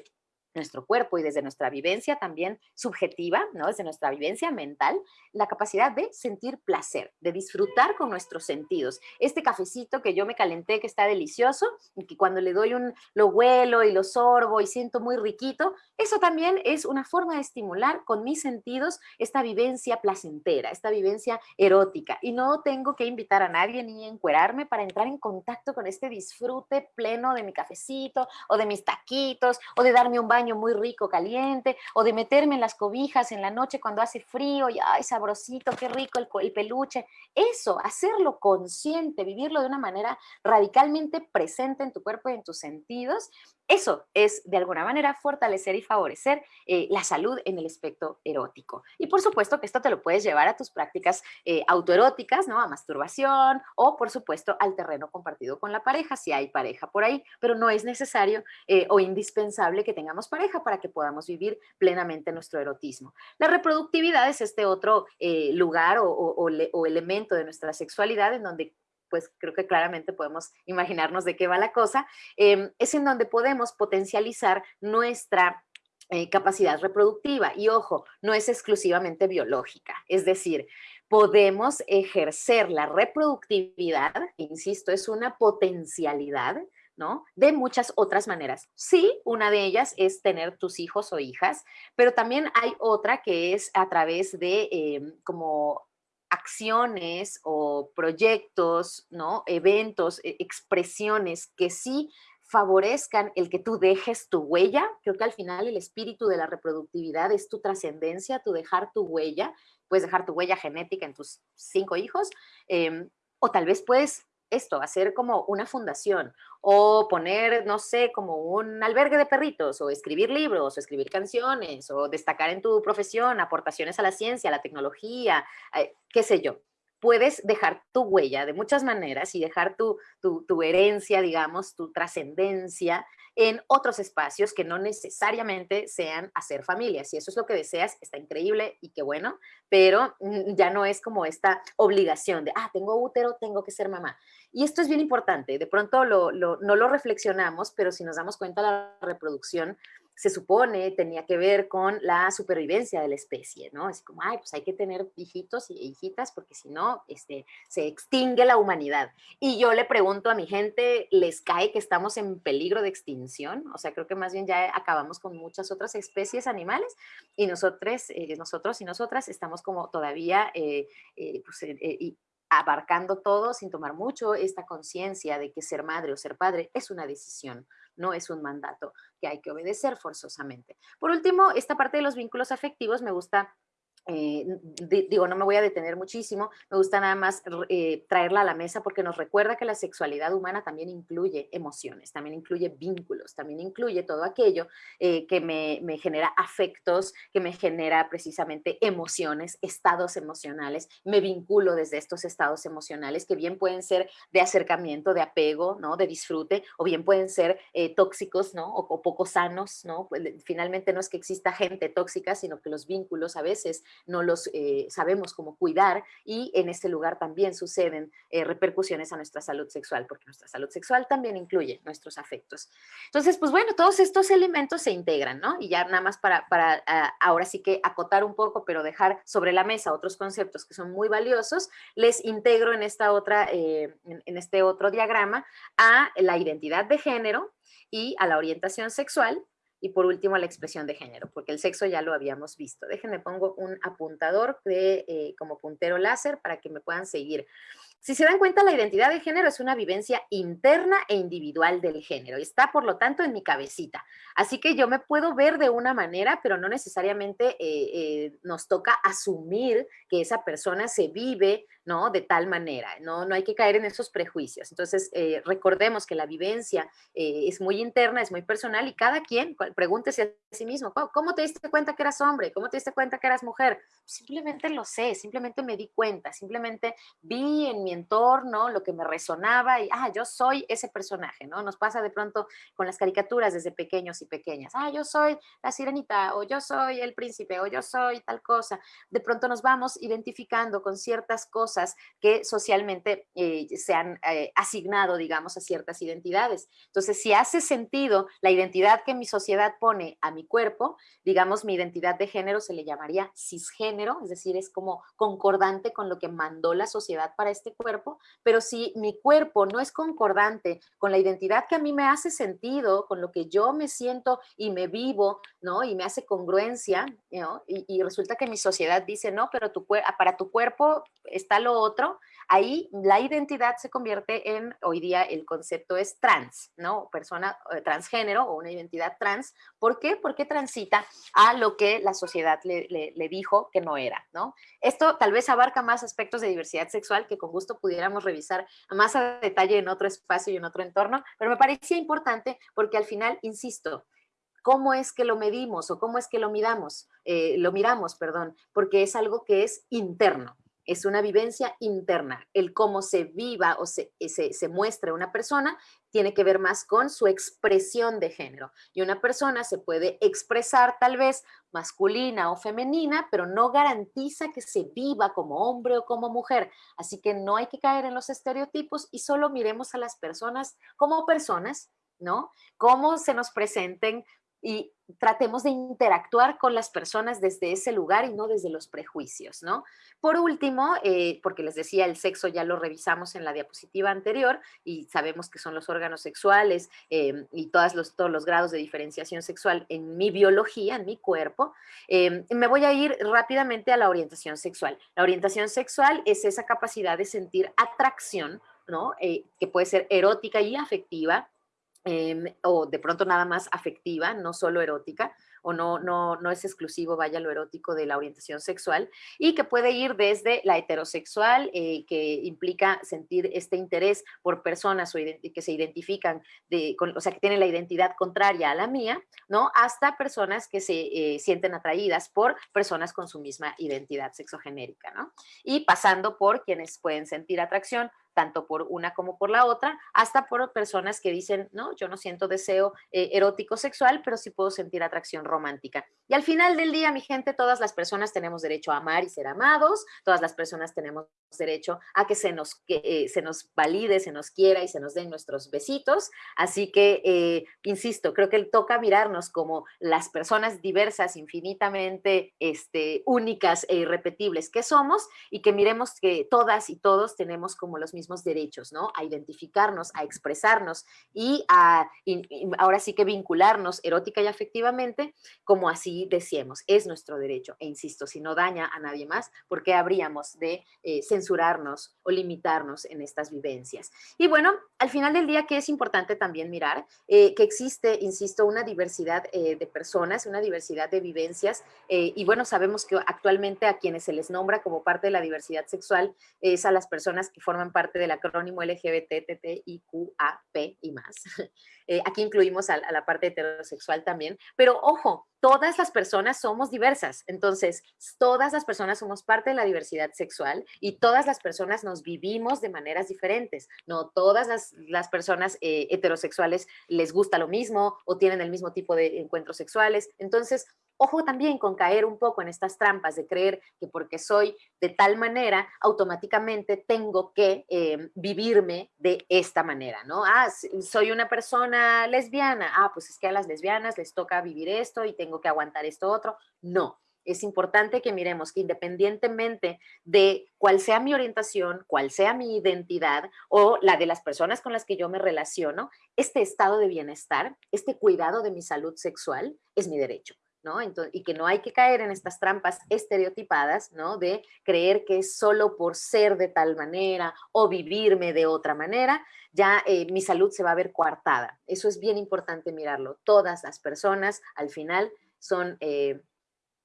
Speaker 2: nuestro cuerpo y desde nuestra vivencia también subjetiva, ¿no? desde nuestra vivencia mental, la capacidad de sentir placer, de disfrutar con nuestros sentidos. Este cafecito que yo me calenté, que está delicioso, y que cuando le doy un, lo huelo y lo sorbo y siento muy riquito, eso también es una forma de estimular con mis sentidos esta vivencia placentera, esta vivencia erótica. Y no tengo que invitar a nadie ni encuerarme para entrar en contacto con este disfrute pleno de mi cafecito o de mis taquitos o de darme un baño muy rico, caliente, o de meterme en las cobijas en la noche cuando hace frío y ay, sabrosito, qué rico el, el peluche. Eso, hacerlo consciente, vivirlo de una manera radicalmente presente en tu cuerpo y en tus sentidos, eso es, de alguna manera, fortalecer y favorecer eh, la salud en el aspecto erótico. Y por supuesto que esto te lo puedes llevar a tus prácticas eh, autoeróticas, ¿no? A masturbación o, por supuesto, al terreno compartido con la pareja, si hay pareja por ahí, pero no es necesario eh, o indispensable que tengamos pareja para que podamos vivir plenamente nuestro erotismo. La reproductividad es este otro lugar o elemento de nuestra sexualidad en donde pues creo que claramente podemos imaginarnos de qué va la cosa, em, es en donde podemos potencializar nuestra eh, capacidad reproductiva. Y ojo, no es exclusivamente biológica, es decir, podemos ejercer la reproductividad, insisto, es una potencialidad, ¿no? De muchas otras maneras. Sí, una de ellas es tener tus hijos o hijas, pero también hay otra que es a través de em, como acciones o proyectos, ¿no? eventos, e, expresiones que sí favorezcan el que tú dejes tu huella. Creo que al final el espíritu de la reproductividad es tu trascendencia, tu dejar tu huella. Puedes dejar tu huella genética en tus cinco hijos em, o tal vez puedes esto, hacer como una fundación o poner, no sé, como un albergue de perritos o escribir libros o escribir canciones o destacar en tu profesión aportaciones a la ciencia, a la tecnología, eh, qué sé yo puedes dejar tu huella de muchas maneras y dejar tu, tu, herencia, digamos, tu trascendencia en otros espacios que no necesariamente sean hacer familia. Si eso es lo que deseas, está increíble y qué bueno, pero ya no es como esta obligación de, ah, tengo útero, tengo que ser mamá. Y esto es bien importante, de pronto no lo reflexionamos, pero si nos damos cuenta la reproducción se supone tenía que ver con la supervivencia de la especie, ¿no? Es como, ay, pues hay que tener hijitos y hijitas porque si no, este, se extingue la humanidad. Y yo le pregunto a mi gente, ¿les cae que estamos en peligro de extinción? O sea, creo que más bien ya acabamos con muchas otras especies animales y nosotros, eh, nosotros y nosotras estamos como todavía eh, eh, pues, abarcando todo sin tomar mucho esta conciencia de que ser madre o ser padre es una decisión, no es un mandato que hay que obedecer forzosamente. Por último, esta parte de los vínculos afectivos me gusta eh, digo, no me voy a detener muchísimo, me gusta nada más eh, traerla a la mesa porque nos recuerda que la sexualidad humana también incluye emociones, también incluye vínculos, también incluye todo aquello eh, que me, me, genera afectos, que me genera precisamente emociones, estados emocionales, me vinculo desde estos estados emocionales que bien pueden ser de acercamiento, de apego, ¿no? de disfrute, o bien pueden ser tóxicos ¿no? o, o, poco sanos, ¿no? Pues, finalmente no es que exista gente tóxica, sino que los vínculos a veces no los eh, sabemos cómo cuidar y en este lugar también suceden eh, repercusiones a nuestra salud sexual, porque nuestra salud sexual también incluye nuestros afectos. Entonces, pues bueno, todos estos elementos se integran, ¿no? Y ya nada más para, para ah, ahora sí que acotar un poco, pero dejar sobre la mesa otros conceptos que son muy valiosos, les integro en, esta otra, eh, en este otro diagrama a la identidad de género y a la orientación sexual y por último, la expresión de género, porque el sexo ya lo habíamos visto. Déjenme pongo un apuntador de, eh, como puntero láser para que me puedan seguir. Si se dan cuenta, la identidad de género es una vivencia interna e individual del género. Está, por lo tanto, en mi cabecita. Así que yo me puedo ver de una manera, pero no necesariamente eh, eh, nos toca asumir que esa persona se vive ¿no? De tal manera, no, no hay que caer en esos prejuicios. Entonces, eh, recordemos que la vivencia es muy interna, es muy personal y cada quien pregúntese a sí mismo, ¿cómo te diste cuenta que eras hombre? ¿Cómo te diste cuenta que eras mujer? Simplemente lo sé, simplemente me di cuenta, simplemente vi en mi entorno lo que me resonaba y, ah, yo soy ese personaje, ¿no? Nos pasa de pronto con las caricaturas desde pequeños y pequeñas, ah, yo soy la sirenita o yo soy el príncipe o yo soy tal cosa. De pronto nos vamos identificando con ciertas cosas cosas que socialmente eh, se han eh, asignado, digamos, a ciertas identidades. Entonces, si hace sentido la identidad que mi sociedad pone a mi cuerpo, digamos, mi identidad de género se le llamaría cisgénero, es decir, es como concordante con lo que mandó la sociedad para este cuerpo, pero si mi cuerpo no es concordante con la identidad que a mí me hace sentido, con lo que yo me siento y me vivo, ¿no? Y me hace congruencia, ¿no? y, y resulta que mi sociedad dice, no, pero tu, para tu cuerpo está lo otro, ahí la identidad se convierte en, hoy día el concepto es trans, ¿no? Persona eh, transgénero o una identidad trans. ¿Por qué? Porque transita a lo que la sociedad le, dijo que no era, ¿no? Esto tal vez abarca más aspectos de diversidad sexual que con gusto pudiéramos revisar más a detalle en otro espacio y en otro entorno, pero me parecía importante porque al final, insisto, ¿cómo es que lo medimos o cómo es que lo midamos? Eh, lo miramos, perdón, porque es algo que es interno es una vivencia interna. El cómo se viva o se, se, muestra una persona tiene que ver más con su expresión de género. Y una persona se puede expresar tal vez masculina o femenina, pero no garantiza que se viva como hombre o como mujer. Así que no hay que caer en los estereotipos y solo miremos a las personas como personas, ¿no? Cómo se nos presenten y tratemos de interactuar con las personas desde ese lugar y no desde los prejuicios, ¿no? Por último, eh, porque les decía, el sexo ya lo revisamos en la diapositiva anterior y sabemos que son los órganos sexuales eh, y todos los, todos los grados de diferenciación sexual en mi biología, en mi cuerpo, eh, me voy a ir rápidamente a la orientación sexual. La orientación sexual es esa capacidad de sentir atracción, ¿no? que puede ser erótica y afectiva, Em, o de pronto nada más afectiva, no solo erótica, o no, no, no es exclusivo, vaya, lo erótico de la orientación sexual, y que puede ir desde la heterosexual, eh, que implica sentir este interés por personas que se identifican, de, o sea, que tienen la identidad contraria a la mía, ¿no? Hasta personas que se eh, sienten atraídas por personas con su misma identidad sexogenérica, ¿no? Y pasando por quienes pueden sentir atracción tanto por una como por la otra, hasta por personas que dicen, no, yo no siento deseo eh, erótico sexual, pero sí puedo sentir atracción romántica. Y al final del día, mi gente, todas las personas tenemos derecho a amar y ser amados, todas las personas tenemos derecho a que se nos, que, eh, se nos valide, se nos quiera y se nos den nuestros besitos. Así que, eh, insisto, creo que toca mirarnos como las personas diversas, infinitamente este, únicas e irrepetibles que somos y que miremos que todas y todos tenemos como los mismos derechos, ¿no? A identificarnos, a expresarnos y a, ahora sí que vincularnos erótica y afectivamente como así decíamos, es nuestro derecho. E insisto, si no daña a nadie más, ¿por qué habríamos de eh, censurarnos o limitarnos en estas vivencias? Y bueno, al final del día, que es importante también mirar? Eh, que existe, insisto, una diversidad eh, de personas, una diversidad de vivencias, y bueno, sabemos que actualmente a quienes se les nombra como parte de la diversidad sexual es a las personas que forman parte del acrónimo LGBT, P y más. [laughs] aquí incluimos a, a la parte heterosexual también, pero ojo, todas las personas somos diversas, entonces todas las personas somos parte de la diversidad sexual y todas las personas nos vivimos de maneras diferentes. No todas las, personas eh, heterosexuales les gusta lo mismo o tienen el mismo tipo de encuentros sexuales. Entonces, Ojo también con caer un poco en estas trampas de creer que porque soy de tal manera, automáticamente tengo que em, vivirme de esta manera, ¿no? Ah, soy una persona lesbiana, ah, pues es que a las lesbianas les toca vivir esto y tengo que aguantar esto otro. No, es importante que miremos que independientemente de cuál sea mi orientación, cuál sea mi identidad o la de las personas con las que yo me relaciono, este estado de bienestar, este cuidado de mi salud sexual es mi derecho y que no hay que caer en estas trampas estereotipadas, ¿no? De creer que solo por ser de tal manera o vivirme de otra manera, ya eh, mi salud se va a ver coartada. Eso es bien importante mirarlo. Todas las personas al final son eh,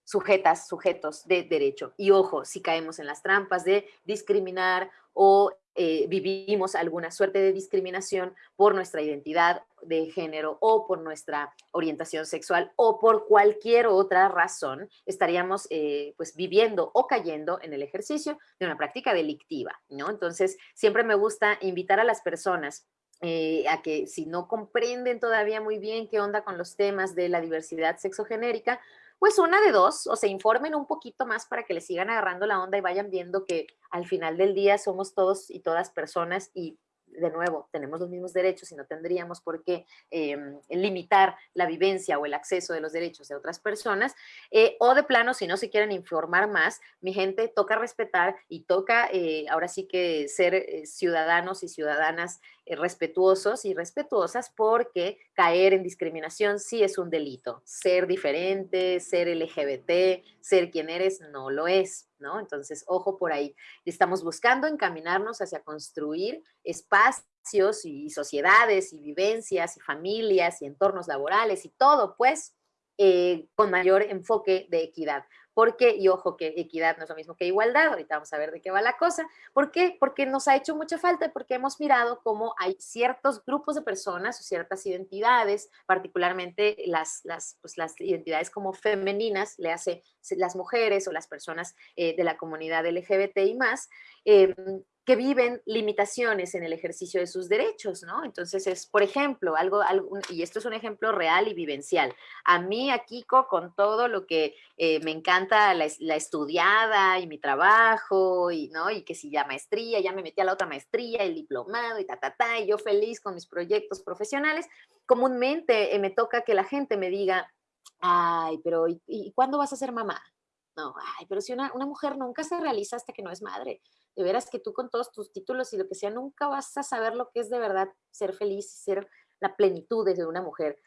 Speaker 2: sujetas, sujetos de derecho. Y ojo, si caemos en las trampas de discriminar o eh, vivimos alguna suerte de discriminación por nuestra identidad de género o por nuestra orientación sexual o por cualquier otra razón, estaríamos eh, pues viviendo o cayendo en el ejercicio de una práctica delictiva, ¿no? Entonces, siempre me gusta invitar a las personas eh, a que si no comprenden todavía muy bien qué onda con los temas de la diversidad sexogenérica, pues una de dos, o se informen un poquito más para que le sigan agarrando la onda y vayan viendo que al final del día somos todos y todas personas y de nuevo, tenemos los mismos derechos y no tendríamos por qué em, limitar la vivencia o el acceso de los derechos de otras personas, eh, o de plano, si no se quieren informar más, mi gente, toca respetar y toca eh, ahora sí que ser eh, ciudadanos y ciudadanas respetuosos y respetuosas porque caer en discriminación sí es un delito. Ser diferente, ser LGBT, ser quien eres, no lo es. ¿No? Entonces, ojo por ahí. Estamos buscando encaminarnos hacia construir espacios y sociedades y vivencias y familias y entornos laborales y todo, pues, eh, con mayor enfoque de equidad. ¿Por qué? Y ojo que equidad no es lo mismo que igualdad, ahorita vamos a ver de qué va la cosa. ¿Por qué? Porque nos ha hecho mucha falta, porque hemos mirado cómo hay ciertos grupos de personas o ciertas identidades, particularmente las, las, pues las identidades como femeninas, le hace las mujeres o las personas eh, de la comunidad LGBT y más, eh, que viven limitaciones en el ejercicio de sus derechos, ¿no? Entonces es, por ejemplo, algo, algo y esto es un ejemplo real y vivencial. A mí, a Kiko, con todo lo que eh, me encanta la, la, estudiada y mi trabajo, y, ¿no? Que si ya maestría, ya me metí a la otra maestría, el diplomado y ta, ta, ta, y yo feliz con mis proyectos profesionales, comúnmente me toca que la gente me diga, ay, pero ¿y, ¿y, cuándo vas a ser mamá? No, ay, pero si una, una mujer nunca se realiza hasta que no es madre de veras que tú con todos tus títulos y lo que sea, nunca vas a saber lo que es de verdad ser feliz y ser la plenitud de una mujer.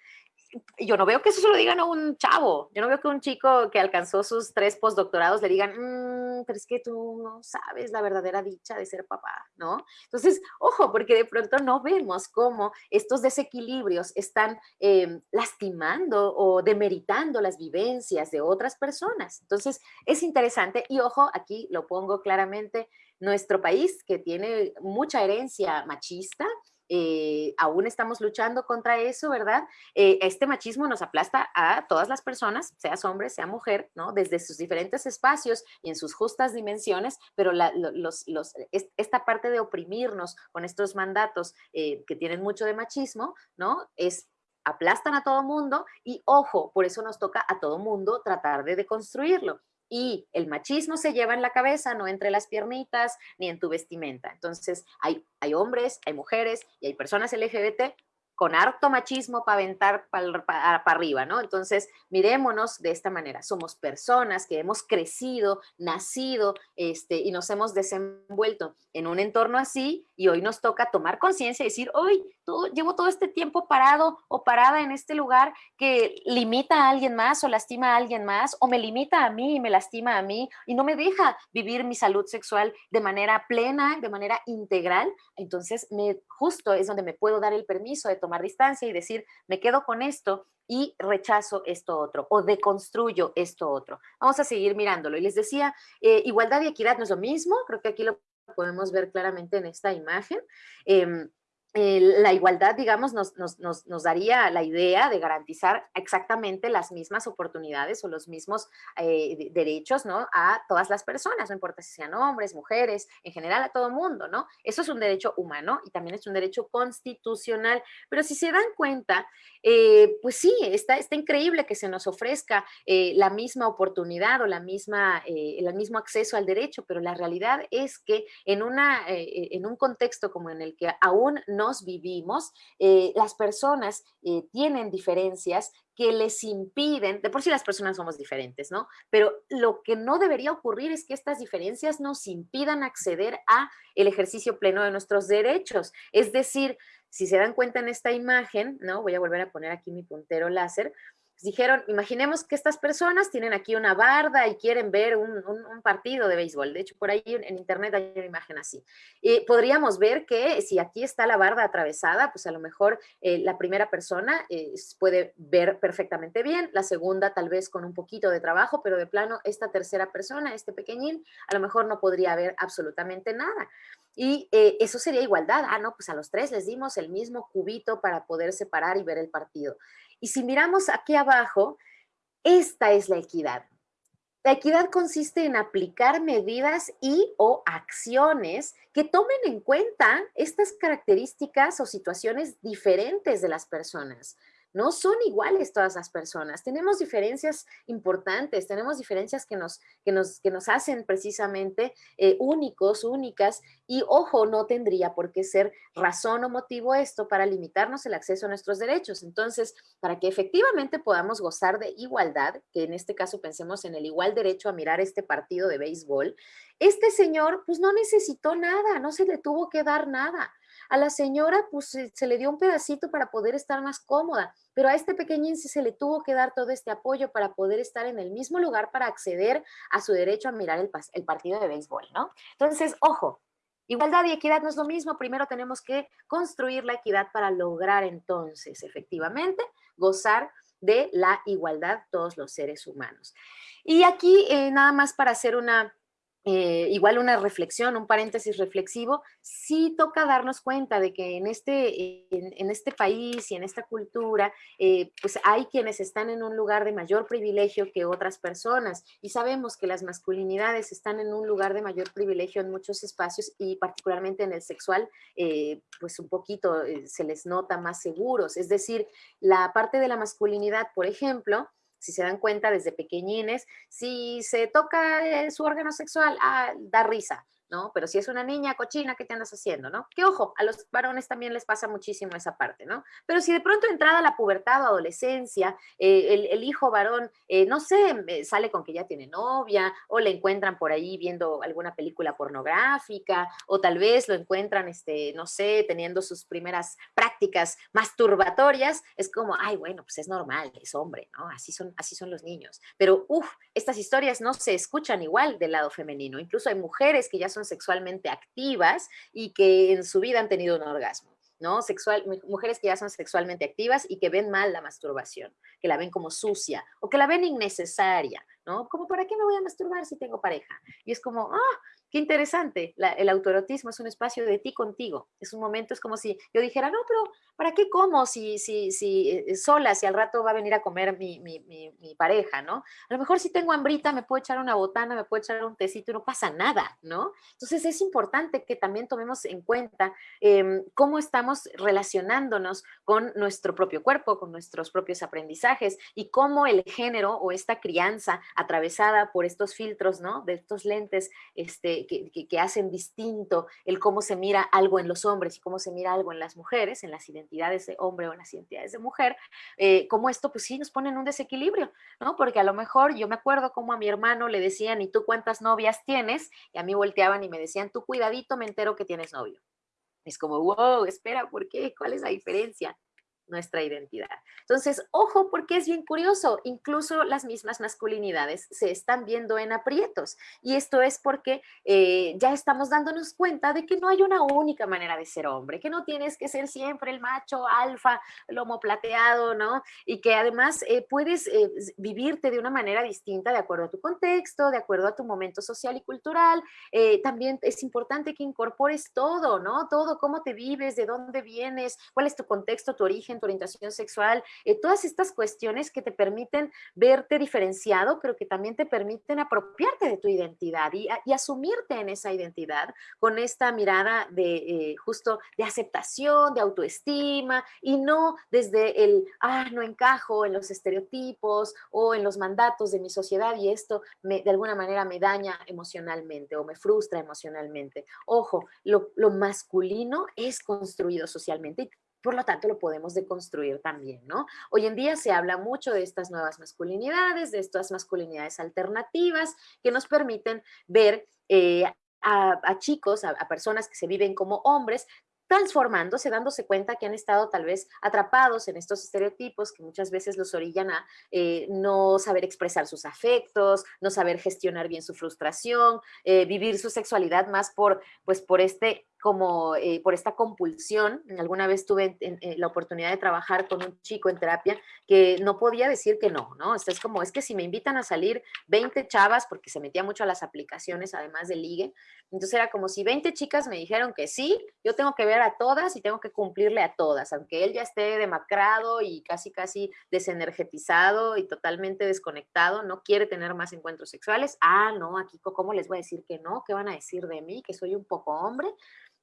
Speaker 2: Yo no veo que eso se lo digan a un chavo, yo no veo que un chico que alcanzó sus tres postdoctorados le digan, mmm, pero es que tú no sabes la verdadera dicha de ser papá, ¿no? Entonces, ojo, porque de pronto no vemos cómo estos desequilibrios están eh, lastimando o demeritando las vivencias de otras personas. Entonces, es interesante y ojo, aquí lo pongo claramente, nuestro país, que tiene mucha herencia machista, eh, aún estamos luchando contra eso, ¿verdad? Eh, este machismo nos aplasta a todas las personas, seas hombre, sea mujer, ¿no? Desde sus diferentes espacios y en sus justas dimensiones, pero esta parte de oprimirnos con estos mandatos eh, que tienen mucho de machismo, ¿no? Es aplastan a todo mundo y ojo, por eso nos toca a todo mundo tratar de deconstruirlo y el machismo se lleva en la cabeza, no entre las piernitas ni en tu vestimenta. Entonces, hay, hay hombres, hay mujeres y hay personas LGBT con harto machismo para aventar para arriba, ¿no? Entonces, mirémonos de esta manera. Somos personas que hemos crecido, nacido este, y nos hemos desenvuelto en un entorno así y hoy nos toca tomar conciencia y decir, hoy llevo todo este tiempo parado o parada en este lugar que limita a alguien más o lastima a alguien más o me limita a mí y me lastima a mí y no me deja vivir mi salud sexual de manera plena, de manera integral. Entonces, justo es donde me puedo dar el permiso de tomar distancia y decir, me quedo con esto y rechazo esto otro o deconstruyo esto otro. Vamos a seguir mirándolo. Y les decía, eh, igualdad y equidad no es lo mismo, creo que aquí lo podemos ver claramente en esta imagen. Eh, la igualdad, digamos, nos, nos, nos, daría la idea de garantizar exactamente las mismas oportunidades o los mismos eh, derechos, ¿no? A todas las personas, no importa si sean hombres, mujeres, en general a todo mundo, ¿no? Eso es un derecho humano y también es un derecho constitucional, pero si se dan cuenta, eh, pues sí, está, está increíble que se nos ofrezca eh, la misma oportunidad o la misma, el mismo acceso al derecho, pero la realidad es que en, una, en un contexto como en el que aún no vivimos, eh, las personas eh, tienen diferencias que les impiden, de por sí las personas somos diferentes, ¿no? Pero lo que no debería ocurrir es que estas diferencias nos impidan acceder a el ejercicio pleno de nuestros derechos. Es decir, si se dan cuenta en esta imagen, ¿no? Voy a volver a poner aquí mi puntero láser, dijeron, imaginemos que estas personas tienen aquí una barda y quieren ver un, partido de béisbol. De hecho, por ahí en, internet hay una imagen así. Y podríamos ver que si aquí está la barda atravesada, pues a lo mejor eh, la primera persona eh, puede ver perfectamente bien, la segunda tal vez con un poquito de trabajo, pero de plano esta tercera persona, este pequeñín, a lo mejor no podría ver absolutamente nada. Y eh, eso sería igualdad. Ah, no, pues a los tres les dimos el mismo cubito para poder separar y ver el partido. Y si miramos aquí abajo, esta es la equidad. La equidad consiste en aplicar medidas y o acciones que tomen en cuenta estas características o situaciones diferentes de las personas. No son iguales todas las personas. Tenemos diferencias importantes, tenemos diferencias que nos, que nos, que nos hacen precisamente eh, únicos, únicas, y ojo, no tendría por qué ser razón o motivo esto para limitarnos el acceso a nuestros derechos. Entonces, para que efectivamente podamos gozar de igualdad, que en este caso pensemos en el igual derecho a mirar este partido de béisbol, este señor pues no necesitó nada, no se le tuvo que dar nada. A la señora pues se, le dio un pedacito para poder estar más cómoda, pero a este pequeñín se le tuvo que dar todo este apoyo para poder estar en el mismo lugar para acceder a su derecho a mirar el, el partido de béisbol, ¿no? Entonces, ojo, Igualdad y equidad no es lo mismo, primero tenemos que construir la equidad para lograr entonces efectivamente gozar de la igualdad todos los seres humanos. Y aquí eh, nada más para hacer una, eh, igual una reflexión, un paréntesis reflexivo, sí toca darnos cuenta de que en este, en, este país y en esta cultura, eh, pues hay quienes están en un lugar de mayor privilegio que otras personas y sabemos que las masculinidades están en un lugar de mayor privilegio en muchos espacios y particularmente en el sexual, eh, pues un poquito se les nota más seguros. Es decir, la parte de la masculinidad, por ejemplo, si se dan cuenta desde pequeñines, si se toca eh, su órgano sexual, ah, da risa. ¿No? Pero si es una niña cochina, ¿qué te andas haciendo, no? Que ojo, a los varones también les pasa muchísimo esa parte, ¿no? Pero si de pronto entrada la pubertad o adolescencia, eh, el, hijo varón, eh, no sé, eh, sale con que ya tiene novia, o le encuentran por ahí viendo alguna película pornográfica, o tal vez lo encuentran, este, no sé, teniendo sus primeras prácticas masturbatorias, es como, ay, bueno, pues es normal, es hombre, ¿no? Así son, así son los niños. Pero, uff, estas historias no se escuchan igual del lado femenino. Incluso hay mujeres que ya son sexualmente activas y que en su vida han tenido un orgasmo. ¿no? Sexual, mujeres que ya son sexualmente activas y que ven mal la masturbación, que la ven como sucia o que la ven innecesaria, ¿no? Como, ¿para qué me voy a masturbar si tengo pareja? Y es como, ah, Qué interesante, el autoerotismo es un espacio de ti contigo, es un momento, es como si yo dijera, no, pero ¿para qué como si, si, si eh, sola, si al rato va a venir a comer mi, mi, mi, pareja, ¿no? A lo mejor si tengo hambrita me puedo echar una botana, me puedo echar un tecito y no pasa nada, ¿no? Entonces es importante que también tomemos en cuenta em, cómo estamos relacionándonos con nuestro propio cuerpo, con nuestros propios aprendizajes y cómo el género o esta crianza atravesada por estos filtros, ¿no? De estos lentes, este, que, hacen distinto el cómo se mira algo en los hombres y cómo se mira algo en las mujeres, en las identidades de hombre o en las identidades de mujer, eh, como esto pues sí nos pone en un desequilibrio, ¿no? Porque a lo mejor yo me acuerdo como a mi hermano le decían, ¿y tú cuántas novias tienes? Y a mí volteaban y me decían, tú cuidadito, me entero que tienes novio. Es como, wow, espera, ¿por qué? ¿Cuál es la diferencia? Nuestra identidad. Entonces, ojo, porque es bien curioso, incluso las mismas masculinidades se están viendo en aprietos. Y esto es porque eh, ya estamos dándonos cuenta de que no hay una única manera de ser hombre, que no tienes que ser siempre el macho alfa, lomo plateado, ¿no? Y que además eh, puedes eh, vivirte de una manera distinta de acuerdo a tu contexto, de acuerdo a tu momento social y cultural. también es importante que incorpores todo, ¿no? Todo, cómo te vives, de dónde vienes, cuál es tu contexto, tu origen, tu orientación sexual, eh, todas estas cuestiones que te permiten verte diferenciado, pero que también te permiten apropiarte de tu identidad y, asumirte en esa identidad con esta mirada de eh, justo de aceptación, de autoestima y no desde el, ah, no encajo en los estereotipos o en los mandatos de mi sociedad y esto me, de alguna manera me daña emocionalmente o me frustra emocionalmente. Ojo, lo, lo masculino es construido socialmente por lo tanto lo podemos deconstruir también, ¿no? Hoy en día se habla mucho de estas nuevas masculinidades, de estas masculinidades alternativas que nos permiten ver eh, a, chicos, a, personas que se viven como hombres, transformándose, dándose cuenta que han estado tal vez atrapados en estos estereotipos que muchas veces los orillan a eh, no saber expresar sus afectos, no saber gestionar bien su frustración, eh, vivir su sexualidad más por, pues, por este como eh, por esta compulsión. Alguna vez tuve la oportunidad de trabajar con un chico en terapia que no podía decir que no, ¿no? es como, es que si me invitan a salir 20 chavas, porque se metía mucho a las aplicaciones, además de ligue, entonces era como si 20 chicas me dijeron que sí, yo tengo que ver a todas y tengo que cumplirle a todas, aunque él ya esté demacrado y casi, casi desenergetizado y totalmente desconectado, no quiere tener más encuentros sexuales. Ah, no, aquí, ¿cómo les voy a decir que no? ¿Qué van a decir de mí? Que soy un poco hombre.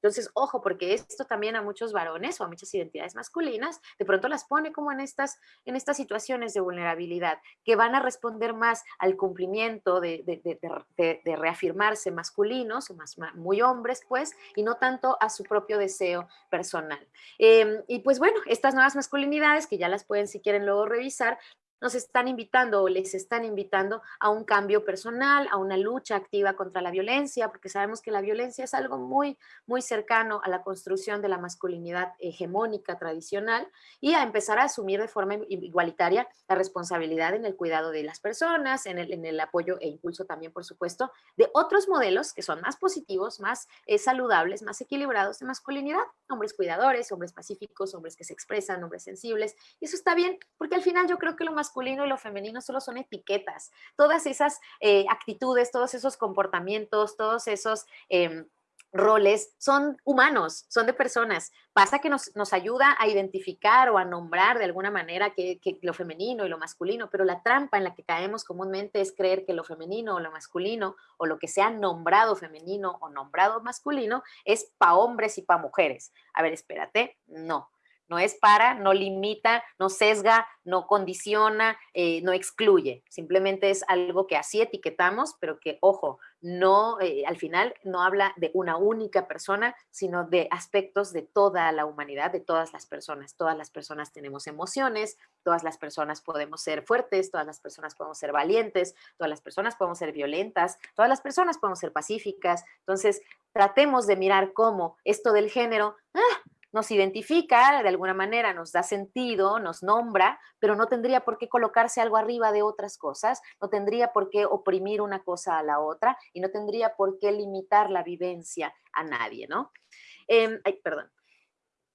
Speaker 2: Entonces, ojo, porque esto también a muchos varones o a muchas identidades masculinas, de pronto las pone como en estas, en estas situaciones de vulnerabilidad, que van a responder más al cumplimiento de, de, reafirmarse masculinos, más, muy hombres, pues, y no tanto a su propio deseo personal. Em, y pues bueno, estas nuevas masculinidades, que ya las pueden si quieren luego revisar, nos están invitando o les están invitando a un cambio personal, a una lucha activa contra la violencia, porque sabemos que la violencia es algo muy, muy cercano a la construcción de la masculinidad hegemónica tradicional y a empezar a asumir de forma igualitaria la responsabilidad en el cuidado de las personas, en el, en el apoyo e impulso también, por supuesto, de otros modelos que son más positivos, más eh, saludables, más equilibrados de masculinidad, hombres cuidadores, hombres pacíficos, hombres que se expresan, hombres sensibles, y eso está bien, porque al final yo creo que lo más masculino y lo femenino solo son etiquetas. Todas esas eh, actitudes, todos esos comportamientos, todos esos... Em, roles son humanos, son de personas. Pasa que nos, ayuda a identificar o a nombrar de alguna manera que, que, lo femenino y lo masculino, pero la trampa en la que caemos comúnmente es creer que lo femenino o lo masculino o lo que sea nombrado femenino o nombrado masculino es para hombres y para mujeres. A ver, espérate, no no es para, no limita, no sesga, no condiciona, eh, no excluye. Simplemente es algo que así etiquetamos, pero que, ojo, no, eh, al final no habla de una única persona, sino de aspectos de toda la humanidad, de todas las personas. Todas las personas tenemos emociones, todas las personas podemos ser fuertes, todas las personas podemos ser valientes, todas las personas podemos ser violentas, todas las personas podemos ser pacíficas. Entonces, tratemos de mirar cómo esto del género, ¡ah! Nos identifica de alguna manera, nos da sentido, nos nombra, pero no tendría por qué colocarse algo arriba de otras cosas, no tendría por qué oprimir una cosa a la otra y no tendría por qué limitar la vivencia a nadie, ¿no? Em, ay, perdón.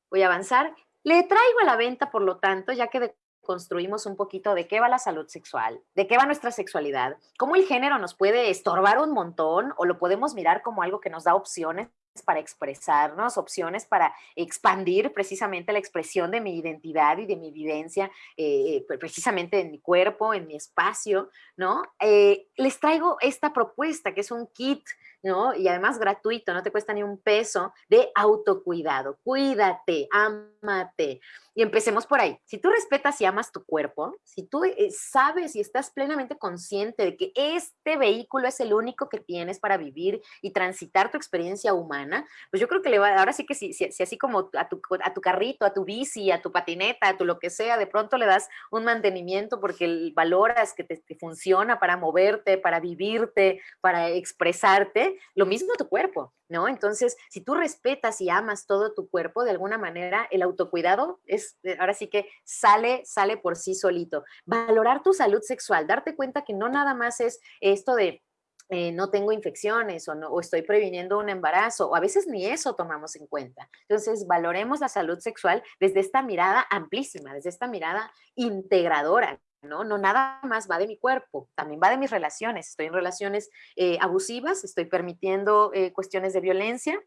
Speaker 2: Voy a avanzar. Le traigo a la venta, por lo tanto, ya que construimos un poquito de qué va la salud sexual, de qué va nuestra sexualidad, cómo el género nos puede estorbar un montón o lo podemos mirar como algo que nos da opciones para expresarnos, opciones para expandir precisamente la expresión de mi identidad y de mi vivencia, eh, precisamente en mi cuerpo, en mi espacio, ¿no? Eh, les traigo esta propuesta que es un kit ¿no? Y además gratuito, no te cuesta ni un peso de autocuidado. Cuídate, ámate. Y empecemos por ahí. Si tú respetas y amas tu cuerpo, si tú eh, sabes y estás plenamente consciente de que este vehículo es el único que tienes para vivir y transitar tu experiencia humana, pues yo creo que le va, ahora sí que si, así como a tu, a tu carrito, a tu bici, a tu patineta, a tu lo que sea, de pronto le das un mantenimiento porque valoras que te funciona para moverte, para vivirte, para expresarte, lo mismo tu cuerpo, ¿no? Entonces, si tú respetas y amas todo tu cuerpo, de alguna manera el autocuidado es, eh, ahora sí que sale, sale por sí solito. Valorar tu salud sexual, darte cuenta que no nada más es esto de eh, no tengo infecciones o, no, o estoy previniendo un embarazo, o a veces ni eso tomamos en cuenta. Entonces, valoremos la salud sexual desde esta mirada amplísima, desde esta mirada integradora, ¿no? Nada más va de mi cuerpo, también va de mis relaciones. Estoy en relaciones eh, abusivas, estoy permitiendo eh, cuestiones de violencia.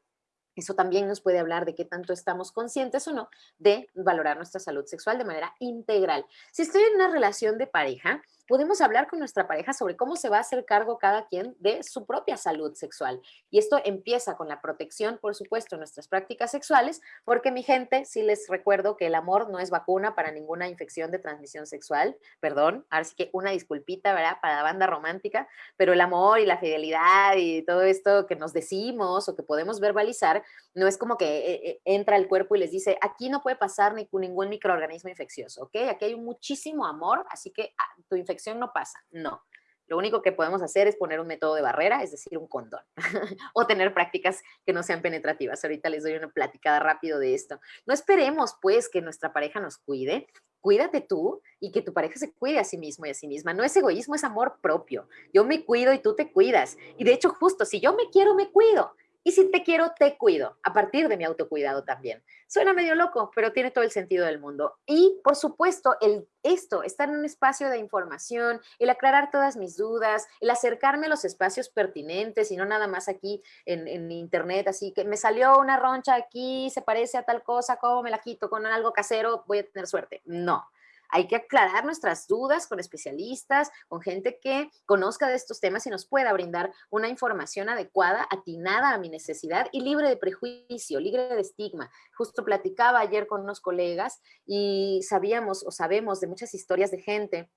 Speaker 2: Eso también nos puede hablar de qué tanto estamos conscientes o no de valorar nuestra salud sexual de manera integral. Si estoy en una relación de pareja, podemos hablar con nuestra pareja sobre cómo se va a hacer cargo cada quien de su propia salud sexual. Y esto empieza con la protección, por supuesto, de nuestras prácticas sexuales, porque mi gente, sí les recuerdo que el amor no es vacuna para ninguna infección de transmisión sexual, perdón, ahora sí que una disculpita, ¿verdad? Para la banda romántica, pero el amor y la fidelidad y todo esto que nos decimos o que podemos verbalizar, no es como que eh, eh, entra el cuerpo y les dice, aquí no puede pasar ni ningún microorganismo infeccioso, ¿ok? Aquí hay muchísimo amor, así que ah, tu infección no pasa. No. Lo único que podemos hacer es poner un método de barrera, es decir, un condón, [laughs] o tener prácticas que no sean penetrativas. Ahorita les doy una platicada rápido de esto. No esperemos, pues, que nuestra pareja nos cuide. Cuídate tú y que tu pareja se cuide a sí mismo y a sí misma. No es egoísmo, es amor propio. Yo me cuido y tú te cuidas. Y de hecho, justo, si yo me quiero, me cuido. Y si te quiero, te cuido, a partir de mi autocuidado también. Suena medio loco, pero tiene todo el sentido del mundo. Y, por supuesto, el, esto, estar en un espacio de información, el aclarar todas mis dudas, el acercarme a los espacios pertinentes y no nada más aquí en, en internet, así que me salió una roncha aquí, se parece a tal cosa, ¿cómo me la quito? Con algo casero, voy a tener suerte. No hay que aclarar nuestras dudas con especialistas, con gente que conozca de estos temas y nos pueda brindar una información adecuada, atinada a mi necesidad y libre de prejuicio, libre de estigma. Justo platicaba ayer con unos colegas y sabíamos o sabemos de muchas historias de gente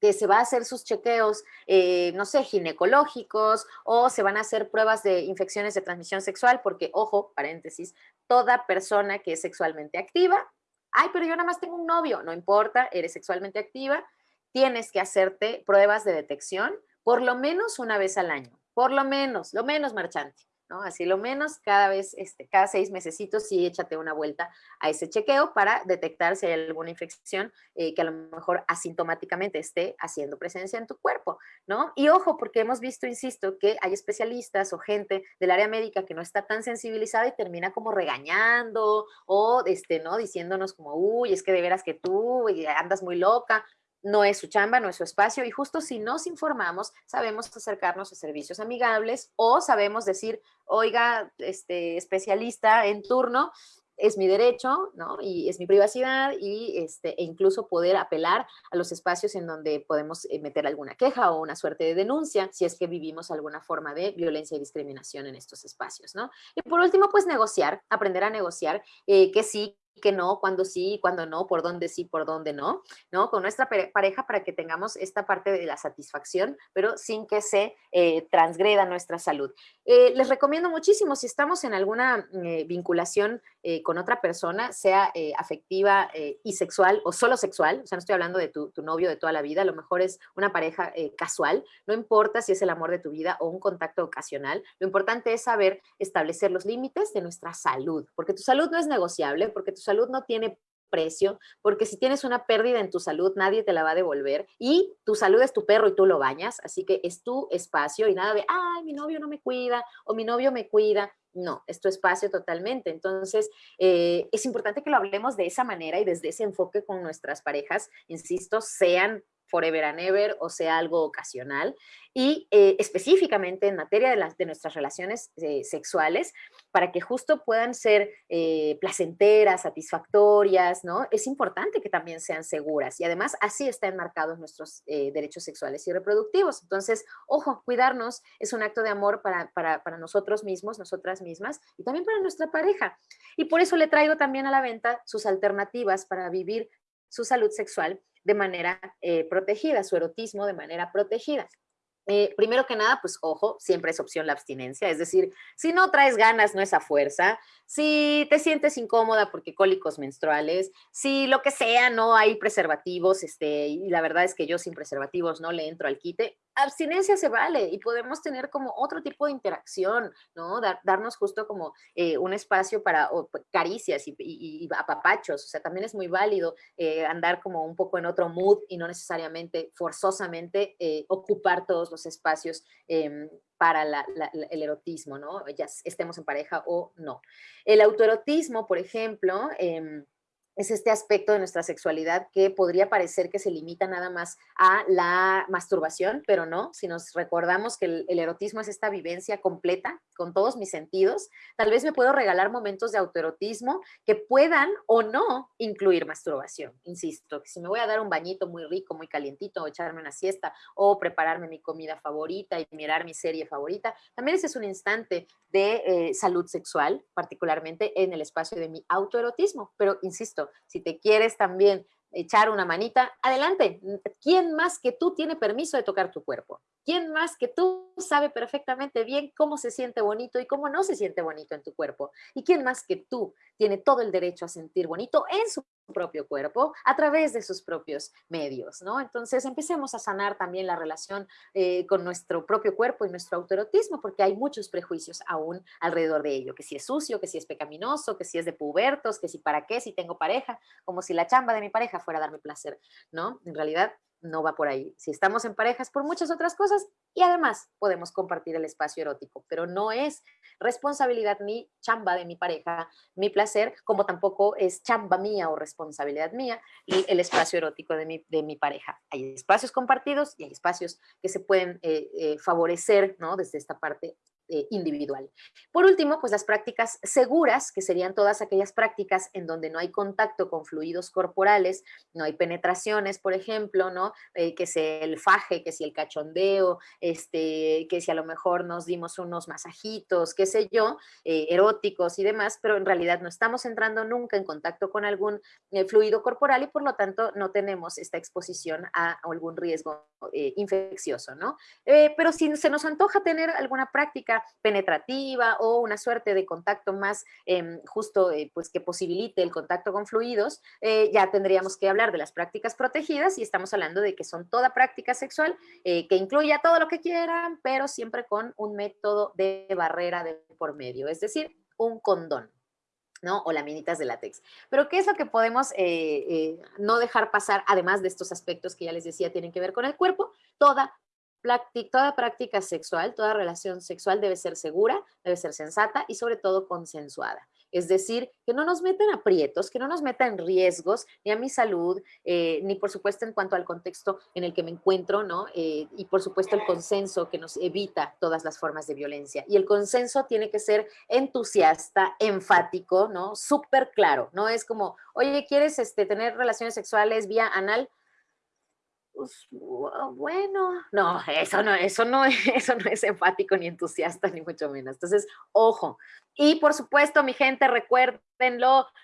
Speaker 2: que se va a hacer sus chequeos, eh, no sé, ginecológicos o se van a hacer pruebas de infecciones de transmisión sexual, porque, ojo, paréntesis, toda persona que es sexualmente activa, ay, pero yo nada más tengo un novio, no importa, eres sexualmente activa, tienes que hacerte pruebas de detección por lo menos una vez al año, por lo menos, lo menos marchante. Así lo menos cada vez, este, cada seis mesecitos sí échate una vuelta a ese chequeo para detectar si hay alguna infección eh, que a lo mejor asintomáticamente esté haciendo presencia en tu cuerpo, ¿no? Y ojo, porque hemos visto, insisto, que hay especialistas o gente del área médica que no está tan sensibilizada y termina como regañando o, este, ¿no? Diciéndonos como, uy, es que de veras que tú andas muy loca no es su chamba, no es su espacio y justo si nos informamos, sabemos acercarnos a servicios amigables o sabemos decir, oiga, este especialista en turno, es mi derecho, ¿no? Y es mi privacidad y este, e incluso poder apelar a los espacios en donde podemos eh, meter alguna queja o una suerte de denuncia si es que vivimos alguna forma de violencia y discriminación en estos espacios, ¿no? Y por último, pues negociar, aprender a negociar, eh, que sí, que no, cuando sí, cuando no, por dónde sí, por dónde no, ¿no? Con nuestra pareja para que tengamos esta parte de la satisfacción, pero sin que se eh, transgreda nuestra salud. Eh, les recomiendo muchísimo, si estamos en alguna eh, vinculación con otra persona, sea afectiva y sexual o solo sexual, o sea, no estoy hablando de tu, tu novio de toda la vida, a lo mejor es una pareja casual, no importa si es el amor de tu vida o un contacto ocasional, lo importante es saber establecer los límites de nuestra salud, porque tu salud no es negociable, porque tu salud no tiene precio, porque si tienes una pérdida en tu salud, nadie te la va a devolver y tu salud es tu perro y tú lo bañas, así que es tu espacio y nada de, ay, mi novio no me cuida o mi novio me cuida. No, es tu espacio totalmente. Entonces, eh, es importante que lo hablemos de esa manera y desde ese enfoque con nuestras parejas, insisto, sean forever and ever o sea algo ocasional. Y eh, específicamente en materia de, las, de nuestras relaciones eh, sexuales, para que justo puedan ser eh, placenteras, satisfactorias, ¿no? Es importante que también sean seguras y además así están enmarcados nuestros derechos sexuales y reproductivos. Entonces, ojo, cuidarnos es un acto de amor para, para, para nosotros mismos, nosotras mismas y también para nuestra pareja. Y por eso le traigo también a la venta sus alternativas para vivir su salud sexual de manera eh, protegida, su erotismo de manera protegida. Eh, primero que nada, pues ojo, siempre es opción la abstinencia, es decir, si no traes ganas, no es a fuerza, si te sientes incómoda porque cólicos menstruales, si lo que sea, no hay preservativos, este, y la verdad es que yo sin preservativos no le entro al quite, abstinencia se vale y podemos tener como otro tipo de interacción, ¿no? darnos justo como eh, un espacio para pues, caricias y, apapachos, o sea, también es muy válido eh, andar como un poco en otro mood y no necesariamente forzosamente eh, ocupar todos los espacios em, para el erotismo, ¿no? Ya estemos en pareja o no. El autoerotismo, por ejemplo, em, es este aspecto de nuestra sexualidad que podría parecer que se limita nada más a la masturbación, pero no, si nos recordamos que el, erotismo es esta vivencia completa con todos mis sentidos, tal vez me puedo regalar momentos de autoerotismo que puedan o no incluir masturbación, insisto, si me voy a dar un bañito muy rico, muy calientito, o echarme una siesta, o prepararme mi comida favorita y mirar mi serie favorita, también ese es un instante de eh, salud sexual, particularmente en el espacio de mi autoerotismo, pero insisto, si te quieres también echar una manita, adelante. ¿Quién más que tú tiene permiso de tocar tu cuerpo? ¿Quién más que tú sabe perfectamente bien cómo se siente bonito y cómo no se siente bonito en tu cuerpo? ¿Y quién más que tú tiene todo el derecho a sentir bonito en su propio cuerpo a través de sus propios medios, ¿no? Entonces empecemos a sanar también la relación eh, con nuestro propio cuerpo y nuestro autoerotismo porque hay muchos prejuicios aún alrededor de ello, que si es sucio, que si es pecaminoso, que si es de pubertos, que si para qué, si tengo pareja, como si la chamba de mi pareja fuera a darme placer, ¿no? En realidad no va por ahí. Si estamos en parejas por muchas otras cosas y además podemos compartir el espacio erótico, pero no es responsabilidad ni chamba de mi pareja, mi placer, como tampoco es chamba mía o responsabilidad mía el espacio erótico de mi, de mi pareja. Hay espacios compartidos y hay espacios que se pueden eh, eh, favorecer, ¿no? Desde esta parte eh, individual. Por último, pues las prácticas seguras, que serían todas aquellas prácticas en donde no hay contacto con fluidos corporales, no hay penetraciones, por ejemplo, ¿no? Eh, que sea el faje, que si el cachondeo, este, que si a lo mejor nos dimos unos masajitos, qué sé yo, eh, eróticos y demás, pero en realidad no estamos entrando nunca en contacto con algún fluido corporal y por lo tanto no tenemos esta exposición a, algún riesgo infeccioso, ¿no? pero si se nos antoja tener alguna práctica penetrativa o una suerte de contacto más em, justo eh, pues que posibilite el contacto con fluidos, eh, ya tendríamos que hablar de las prácticas protegidas y estamos hablando de que son toda práctica sexual eh, que incluya todo lo que quieran, pero siempre con un método de barrera de por medio, es decir, un condón. ¿no? O laminitas de látex. Pero ¿qué es lo que podemos no dejar pasar, además de estos aspectos que ya les decía tienen que ver con el cuerpo? Toda toda práctica sexual, toda relación sexual debe ser segura, debe ser sensata y sobre todo consensuada. Es decir, que no nos metan aprietos, que no nos metan riesgos, ni a mi salud, eh, ni por supuesto en cuanto al contexto en el que me encuentro, ¿no? Eh, y por supuesto el consenso que nos evita todas las formas de violencia. Y el consenso tiene que ser entusiasta, enfático, ¿no? Súper claro, no es como, oye, ¿quieres este, tener relaciones sexuales vía anal? Pues, bueno, no, eso no, eso no, [laughs] eso no es enfático ni entusiasta, ni mucho menos. Entonces, ojo, y por supuesto, mi gente,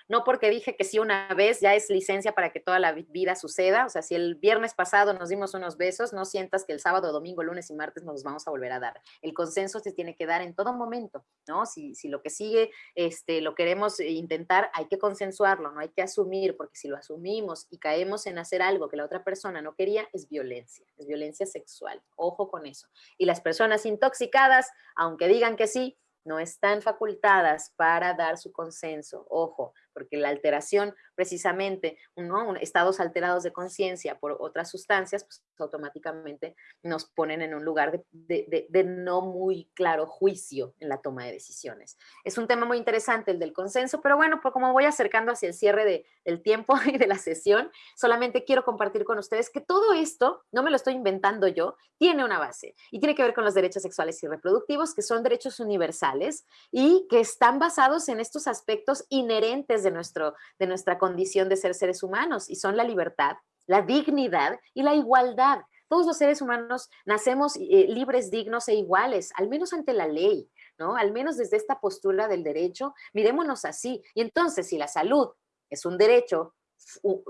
Speaker 2: no porque dije que sí una vez, ya es licencia para que toda la vida suceda. O sea, si el viernes pasado nos dimos unos besos, no sientas que el sábado, domingo, lunes y martes nos vamos a volver a dar. El consenso se tiene que dar en todo momento, ¿no? Si, si lo que sigue este, lo queremos intentar, hay que consensuarlo, no hay que asumir, porque si lo asumimos y caemos en hacer algo que la otra persona no quería, es violencia, es violencia sexual. Ojo con eso. Y las personas intoxicadas, aunque digan que sí, no están facultadas para dar su consenso. Ojo, porque la alteración precisamente, ¿no? estados alterados de conciencia por otras sustancias, pues automáticamente nos ponen en un lugar de, no muy claro juicio en la toma de decisiones. Es un tema muy interesante el del consenso, pero bueno, pues como voy acercando hacia el cierre del tiempo [laughs] y de la sesión, solamente quiero compartir con ustedes que todo esto, no me lo estoy inventando yo, tiene una base y tiene que ver con los derechos sexuales y reproductivos, que son derechos universales y que están basados en estos aspectos inherentes de, nuestro, de nuestra condición de ser seres humanos y son la libertad, la dignidad y la igualdad. Todos los seres humanos nacemos eh, libres, dignos e iguales, al menos ante la ley, ¿no? Al menos desde esta postura del derecho, mirémonos así. Y entonces, si la salud es un derecho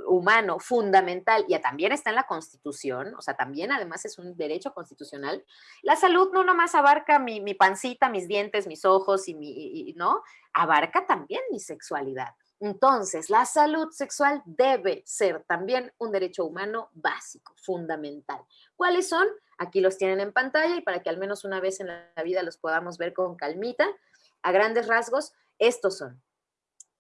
Speaker 2: humano fundamental y también está en la Constitución, o sea, también además es un derecho constitucional, la salud no nomás abarca mi, pancita, mis dientes, mis ojos y mi, ¿no? Abarca también mi sexualidad. Entonces, la salud sexual debe ser también un derecho humano básico, fundamental. ¿Cuáles son? Aquí los tienen en pantalla y para que al menos una vez en la vida los podamos ver con calmita, a grandes rasgos, estos son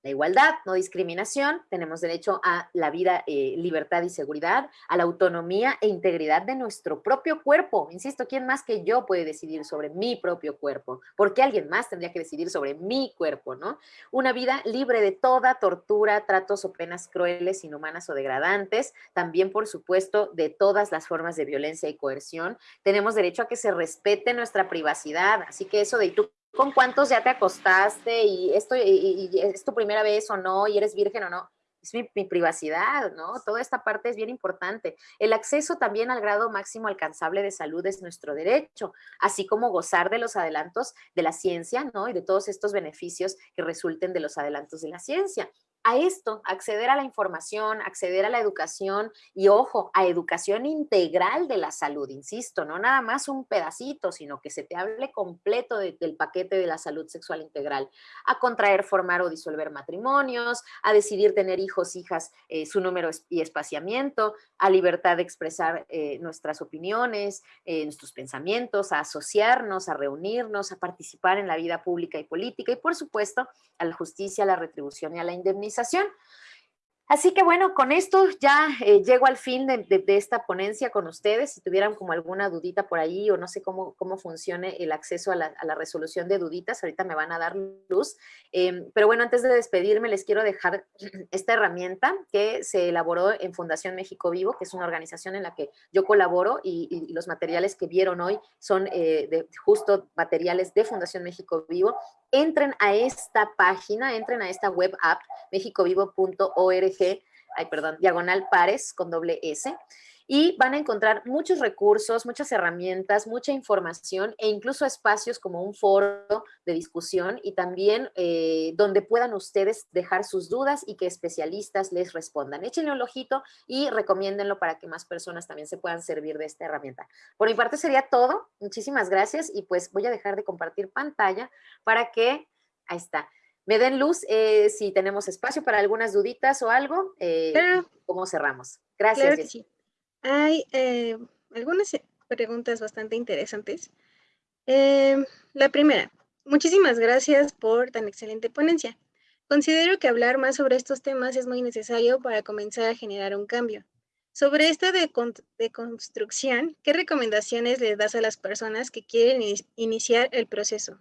Speaker 2: la igualdad, no discriminación, tenemos derecho a la vida, eh, libertad y seguridad, a la autonomía e integridad de nuestro propio cuerpo. Insisto, ¿quién más que yo puede decidir sobre mi propio cuerpo? ¿Por qué alguien más tendría que decidir sobre mi cuerpo, no? Una vida libre de toda tortura, tratos o penas crueles, inhumanas o degradantes, también, por supuesto, de todas las formas de violencia y coerción. Tenemos derecho a que se respete nuestra privacidad, así que eso de con cuántos ya te acostaste y esto y, es tu primera vez o no y eres virgen o no. Es mi, mi, privacidad, ¿no? Toda esta parte es bien importante. El acceso también al grado máximo alcanzable de salud es nuestro derecho, así como gozar de los adelantos de la ciencia, ¿no? Y de todos estos beneficios que resulten de los adelantos de la ciencia a esto, acceder a la información, acceder a la educación y ojo, a educación integral de la salud, insisto, no nada más un pedacito, sino que se te hable completo del paquete de la salud sexual integral, a contraer, formar o disolver matrimonios, a decidir tener hijos, hijas, eh, su número y espaciamiento, a libertad de expresar eh, nuestras opiniones, eh, nuestros pensamientos, a asociarnos, a reunirnos, a participar en la vida pública y política y por supuesto a la justicia, a la retribución y a la indemnización. Así que bueno, con esto ya eh, llego al fin de, esta ponencia con ustedes. Si tuvieran como alguna dudita por ahí o no sé cómo, cómo funcione el acceso a la, resolución de duditas, ahorita me van a dar luz. Em, pero bueno, antes de despedirme les quiero dejar esta herramienta que se elaboró en Fundación México Vivo, que es una organización en la que yo colaboro y, los materiales que vieron hoy son eh, de, justo materiales de Fundación México Vivo entren a esta página, entren a esta web app, mexicovivo.org, ay, perdón, diagonal pares con doble S, y van a encontrar muchos recursos, muchas herramientas, mucha información e incluso espacios como un foro de discusión y también eh, donde puedan ustedes dejar sus dudas y que especialistas les respondan. Échenle un ojito y recomiéndenlo para que más personas también se puedan servir de esta herramienta. Por mi parte sería todo. Muchísimas gracias y pues voy a dejar de compartir pantalla para que, ahí está, me den luz eh, si tenemos espacio para algunas duditas o algo. Eh, ¿Cómo cerramos? Gracias.
Speaker 1: Hay eh, algunas preguntas bastante interesantes. Em, la primera, muchísimas gracias por tan excelente ponencia. Considero que hablar más sobre estos temas es muy necesario para comenzar a generar un cambio. Sobre esta de, de construcción, ¿qué recomendaciones les das a las personas que quieren iniciar el proceso?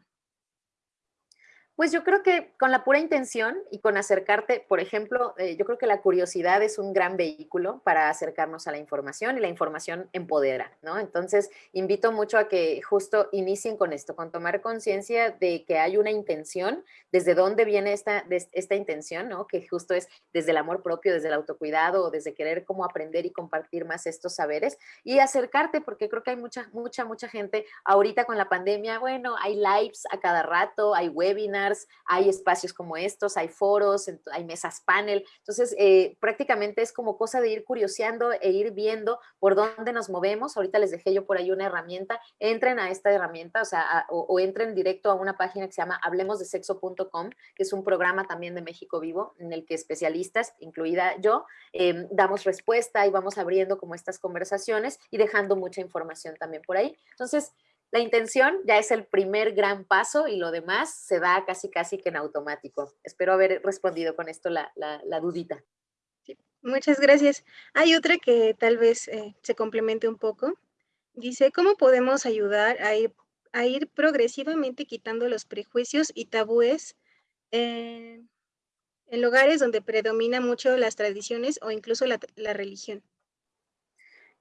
Speaker 2: Pues yo creo que con la pura intención y con acercarte, por ejemplo, eh, yo creo que la curiosidad es un gran vehículo para acercarnos a la información y la información empodera, ¿no? Entonces, invito mucho a que justo inicien con esto, con tomar conciencia de que hay una intención, desde dónde viene esta, esta intención, ¿no? Que justo es desde el amor propio, desde el autocuidado, desde querer cómo aprender y compartir más estos saberes y acercarte, porque creo que hay mucha, mucha, mucha gente ahorita con la pandemia, bueno, hay lives a cada rato, hay webinars, hay espacios como estos, hay foros, hay mesas panel. Entonces, eh, prácticamente es como cosa de ir curioseando e ir viendo por dónde nos movemos. Ahorita les dejé yo por ahí una herramienta. Entren a esta herramienta, o sea, o, entren directo a una página que se llama hablemosdesexo.com, que es un programa también de México Vivo, en el que especialistas, incluida yo, em, damos respuesta y vamos abriendo como estas conversaciones y dejando mucha información también por ahí. Entonces, la intención ya es el primer gran paso y lo demás se da casi casi que en automático. Espero haber respondido con esto la, dudita.
Speaker 1: muchas gracias. Hay otra que tal vez eh, se complemente un poco. Dice, ¿cómo podemos ayudar a ir, a ir progresivamente quitando los prejuicios y tabúes en lugares donde predomina mucho las tradiciones o incluso la, religión?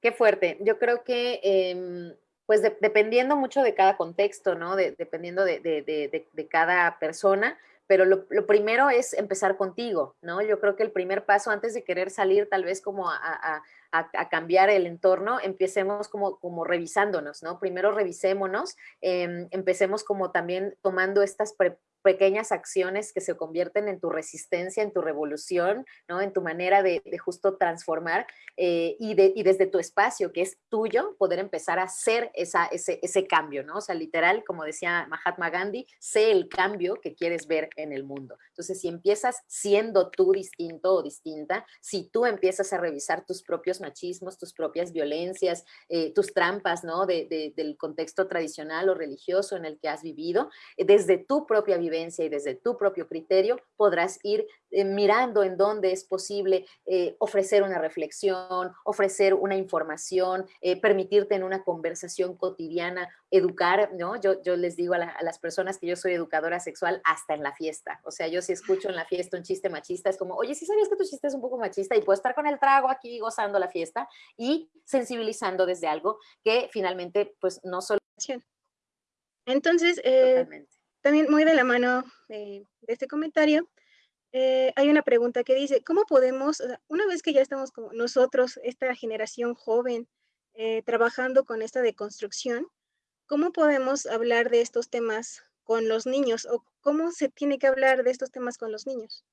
Speaker 2: Qué fuerte. Yo creo que em, pues dependiendo mucho de cada contexto, ¿no? dependiendo de, cada persona, pero lo, primero es empezar contigo, ¿no? Yo creo que el primer paso antes de querer salir tal vez como a, cambiar el entorno, empecemos como, como revisándonos, ¿no? Primero revisémonos, em, empecemos como también tomando estas pequeñas acciones que se convierten en tu resistencia, en tu revolución, ¿no? en tu manera de, justo transformar eh, y, de, y, desde tu espacio que es tuyo, poder empezar a hacer esa, ese, ese, cambio, ¿no? O sea, literal, como decía Mahatma Gandhi, sé el cambio que quieres ver en el mundo. Entonces, si empiezas siendo tú distinto o distinta, si tú empiezas a revisar tus propios machismos, tus propias violencias, eh, tus trampas, ¿no? De, del contexto tradicional o religioso en el que has vivido, eh, desde tu propia vida, y desde tu propio criterio podrás ir eh, mirando en dónde es posible eh, ofrecer una reflexión, ofrecer una información, eh, permitirte en una conversación cotidiana, educar, ¿no? Yo, yo les digo a, a, las personas que yo soy educadora sexual hasta en la fiesta. O sea, yo si escucho en la fiesta un chiste machista, es como, oye, ¿sí sabías que tu chiste es un poco machista? Y puedo estar con el trago aquí gozando la fiesta y sensibilizando desde algo que finalmente, pues, no solo...
Speaker 1: Entonces, eh, también muy de la mano de, este comentario, eh, hay una pregunta que dice, ¿cómo podemos, una vez que ya estamos como nosotros, esta generación joven, eh, trabajando con esta deconstrucción, ¿cómo podemos hablar de estos temas con los niños o cómo se tiene que hablar de estos temas con los niños?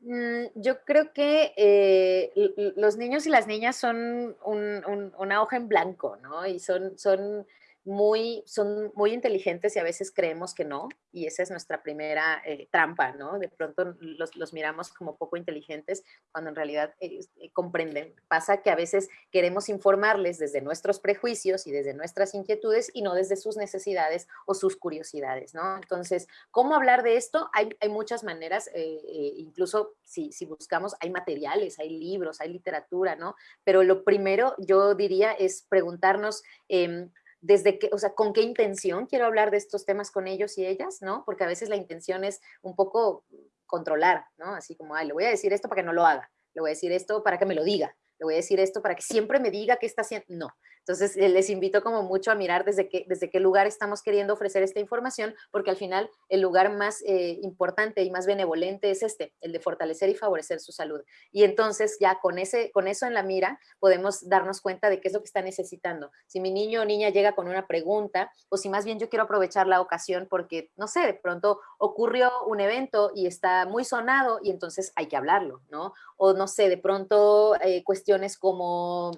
Speaker 2: Mm, yo creo que eh, los niños y las niñas son una hoja en blanco, ¿no? Y son, son muy, son muy inteligentes y a veces creemos que no, y esa es nuestra primera eh, trampa, ¿no? De pronto los, los, miramos como poco inteligentes cuando en realidad eh, comprenden. Pasa que a veces queremos informarles desde nuestros prejuicios y desde nuestras inquietudes y no desde sus necesidades o sus curiosidades, ¿no? Entonces, ¿cómo hablar de esto? Hay, hay muchas maneras, incluso si, si buscamos, hay materiales, hay libros, hay literatura, ¿no? Pero lo primero yo diría es preguntarnos eh, desde qué, o sea, con qué intención quiero hablar de estos temas con ellos y ellas, ¿no? Porque a veces la intención es un poco controlar, ¿no? Así como, ay, le voy a decir esto para que no lo haga, le voy a decir esto para que me lo diga, le voy a decir esto para que siempre me diga qué está haciendo. No, entonces, les invito como mucho a mirar desde qué, desde qué lugar estamos queriendo ofrecer esta información, porque al final el lugar más eh, importante y más benevolente es este, el de fortalecer y favorecer su salud. Y entonces ya con, ese, con eso en la mira podemos darnos cuenta de qué es lo que está necesitando. Si mi niño o niña llega con una pregunta, o si más bien yo quiero aprovechar la ocasión porque, no sé, de pronto ocurrió un evento y está muy sonado y entonces hay que hablarlo, ¿no? O no sé, de pronto eh, cuestiones como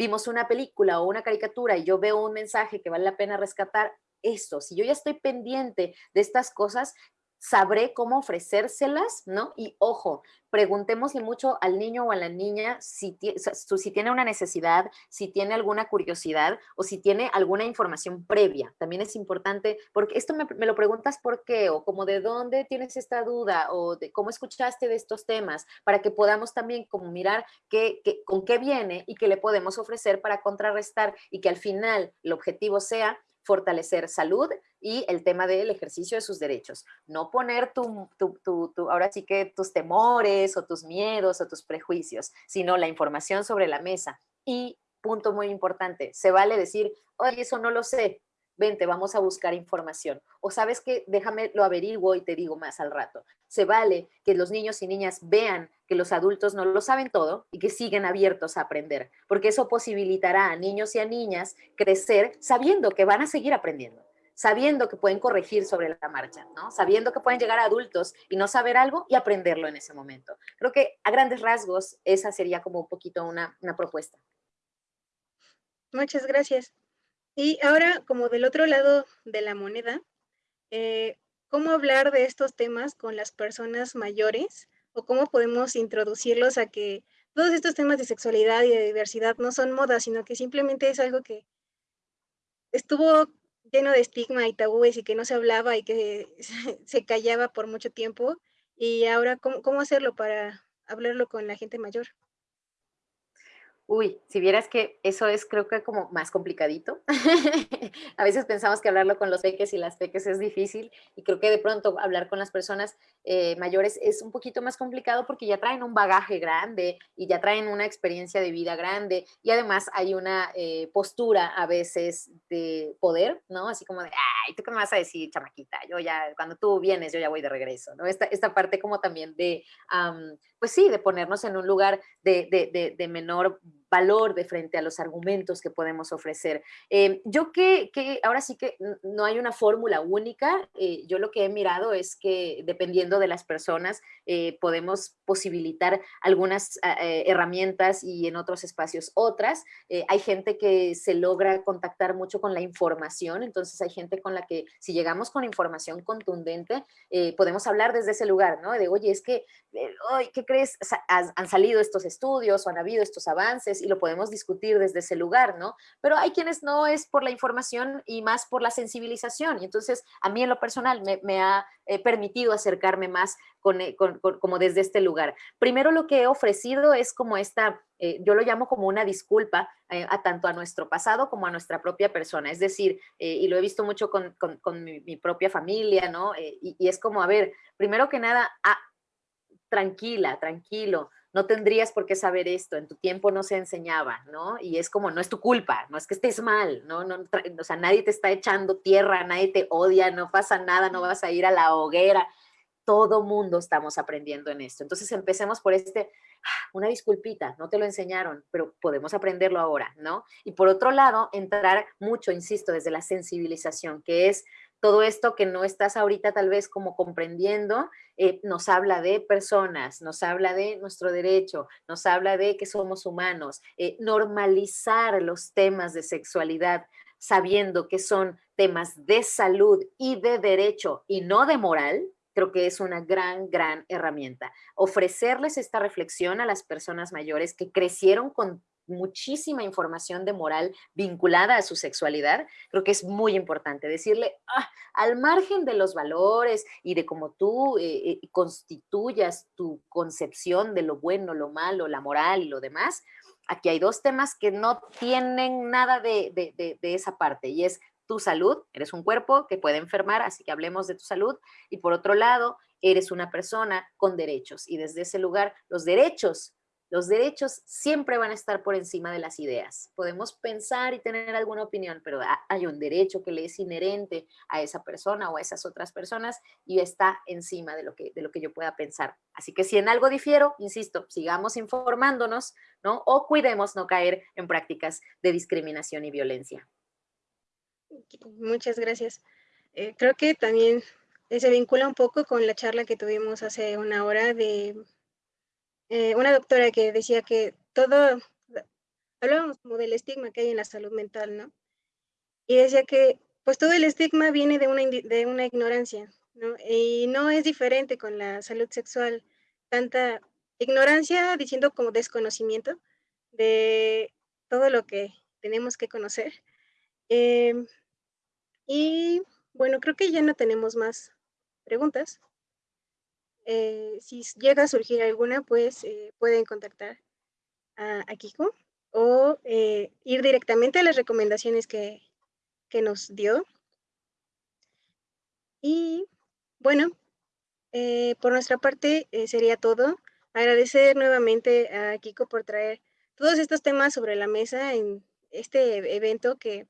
Speaker 2: vimos una película o una caricatura y yo veo un mensaje que vale la pena rescatar, esto, si yo ya estoy pendiente de estas cosas, sabré cómo ofrecérselas, ¿no? Y ojo, preguntémosle mucho al niño o a la niña si, si, tiene una necesidad, si tiene alguna curiosidad o si tiene alguna información previa. También es importante, porque esto me, lo preguntas por qué, o como de dónde tienes esta duda, o de cómo escuchaste de estos temas, para que podamos también como mirar qué, con qué viene y qué le podemos ofrecer para contrarrestar y que al final el objetivo sea fortalecer salud y el tema del ejercicio de sus derechos. No poner tu, ahora sí que tus temores o tus miedos o tus prejuicios, sino la información sobre la mesa. Y punto muy importante, se vale decir, oye, eso no lo sé, vente, vamos a buscar información. O sabes que déjame lo averiguo y te digo más al rato. Se vale que los niños y niñas vean que los adultos no lo saben todo y que siguen abiertos a aprender, porque eso posibilitará a niños y a niñas crecer sabiendo que van a seguir aprendiendo sabiendo que pueden corregir sobre la marcha, ¿no? Sabiendo que pueden llegar a adultos y no saber algo y aprenderlo en ese momento. Creo que a grandes rasgos esa sería como un poquito una, una propuesta.
Speaker 1: Muchas gracias. Y ahora, como del otro lado de la moneda, eh, ¿cómo hablar de estos temas con las personas mayores? ¿O cómo podemos introducirlos a que todos estos temas de sexualidad y de diversidad no son moda, sino que simplemente es algo que estuvo lleno de estigma y tabúes y que no se hablaba y que [laughs] se, callaba por mucho tiempo? Y ahora, ¿cómo, ¿cómo hacerlo para hablarlo con la gente mayor?
Speaker 2: Uy, si vieras que eso es creo que como más complicadito. [laughs] a veces pensamos que hablarlo con los peques y las peques es difícil y creo que de pronto hablar con las personas eh, mayores es un poquito más complicado porque ya traen un bagaje grande y ya traen una experiencia de vida grande y además hay una eh, postura a veces de poder, ¿no? Así como de, ay, ¿tú qué me vas a decir, chamaquita? Yo ya, cuando tú vienes, yo ya voy de regreso, ¿no? Esta, esta parte como también de, pues sí, de ponernos en un lugar de, de, de, de menor valor de frente a los argumentos que podemos ofrecer. Eh, yo que, que, ahora sí que no hay una fórmula única, eh, yo lo que he mirado es que dependiendo de las personas eh, podemos posibilitar algunas herramientas y en otros espacios otras. hay gente que se logra contactar mucho con la información, entonces hay gente con la que si llegamos con información contundente, podemos hablar desde ese lugar, ¿no? De, oye, es que, ¿qué crees? Han salido estos estudios o han habido estos avances y lo podemos discutir desde ese lugar, ¿no? Pero hay quienes no es por la información y más por la sensibilización. Y entonces a mí en lo personal me, ha eh, permitido acercarme más eh, con, como desde este lugar. Primero lo que he ofrecido es como esta, eh, yo lo llamo como una disculpa a tanto a nuestro pasado como a nuestra propia persona. Es decir, y lo he visto mucho con, mi, propia familia, ¿no? Y, es como, a ver, primero que nada, ah, tranquila, tranquilo, no tendrías por qué saber esto, en tu tiempo no se enseñaba, ¿no? Y es como, no es tu culpa, no es que estés mal, ¿no? no o sea, nadie te está echando tierra, nadie te odia, no pasa nada, no vas a ir a la hoguera. Todo mundo estamos aprendiendo en esto. Entonces empecemos por este, ah, una disculpita, no te lo enseñaron, pero podemos aprenderlo ahora, ¿no? Y por otro lado, entrar mucho, insisto, desde la sensibilización, que es todo esto que no estás ahorita tal vez como comprendiendo, eh, nos habla de personas, nos habla de nuestro derecho, nos habla de que somos humanos, eh, normalizar los temas de sexualidad. sabiendo que son temas de salud y de derecho y no de moral, creo que es una gran, gran herramienta. Ofrecerles esta reflexión a las personas mayores que crecieron con muchísima información de moral vinculada a su sexualidad, creo que es muy importante decirle, ah, al margen de los valores y de cómo tú eh, eh, constituyas tu concepción de lo bueno, lo malo, la moral y lo demás, aquí hay dos temas que no tienen nada de, de esa parte y es tu salud, eres un cuerpo que puede enfermar, así que hablemos de tu salud, y por otro lado, eres una persona con derechos, y desde ese lugar, los derechos los derechos siempre van a estar por encima de las ideas. Podemos pensar y tener alguna opinión, pero hay un derecho que le es inherente a esa persona o a esas otras personas y está encima de lo que, de lo que yo pueda pensar. Así que si en algo difiero, insisto, sigamos informándonos, ¿no? O cuidemos no caer en prácticas de discriminación y violencia.
Speaker 1: Muchas gracias. Eh, creo que también se vincula un poco con la charla que tuvimos hace una hora de eh, una doctora que decía que todo, hablábamos como del estigma que hay en la salud mental, ¿no? Y decía que pues todo el estigma viene de una, de una ignorancia, ¿no? Y no es diferente con la salud sexual, tanta ignorancia diciendo como desconocimiento de todo lo que tenemos que conocer. Em, y bueno, creo que ya no tenemos más preguntas. Eh, si llega a surgir alguna, pues eh, pueden contactar a, Kiko o eh, ir directamente a las recomendaciones que, que nos dio. Y bueno, por nuestra parte sería todo. Agradecer nuevamente a Kiko por traer todos estos temas sobre la mesa en este evento que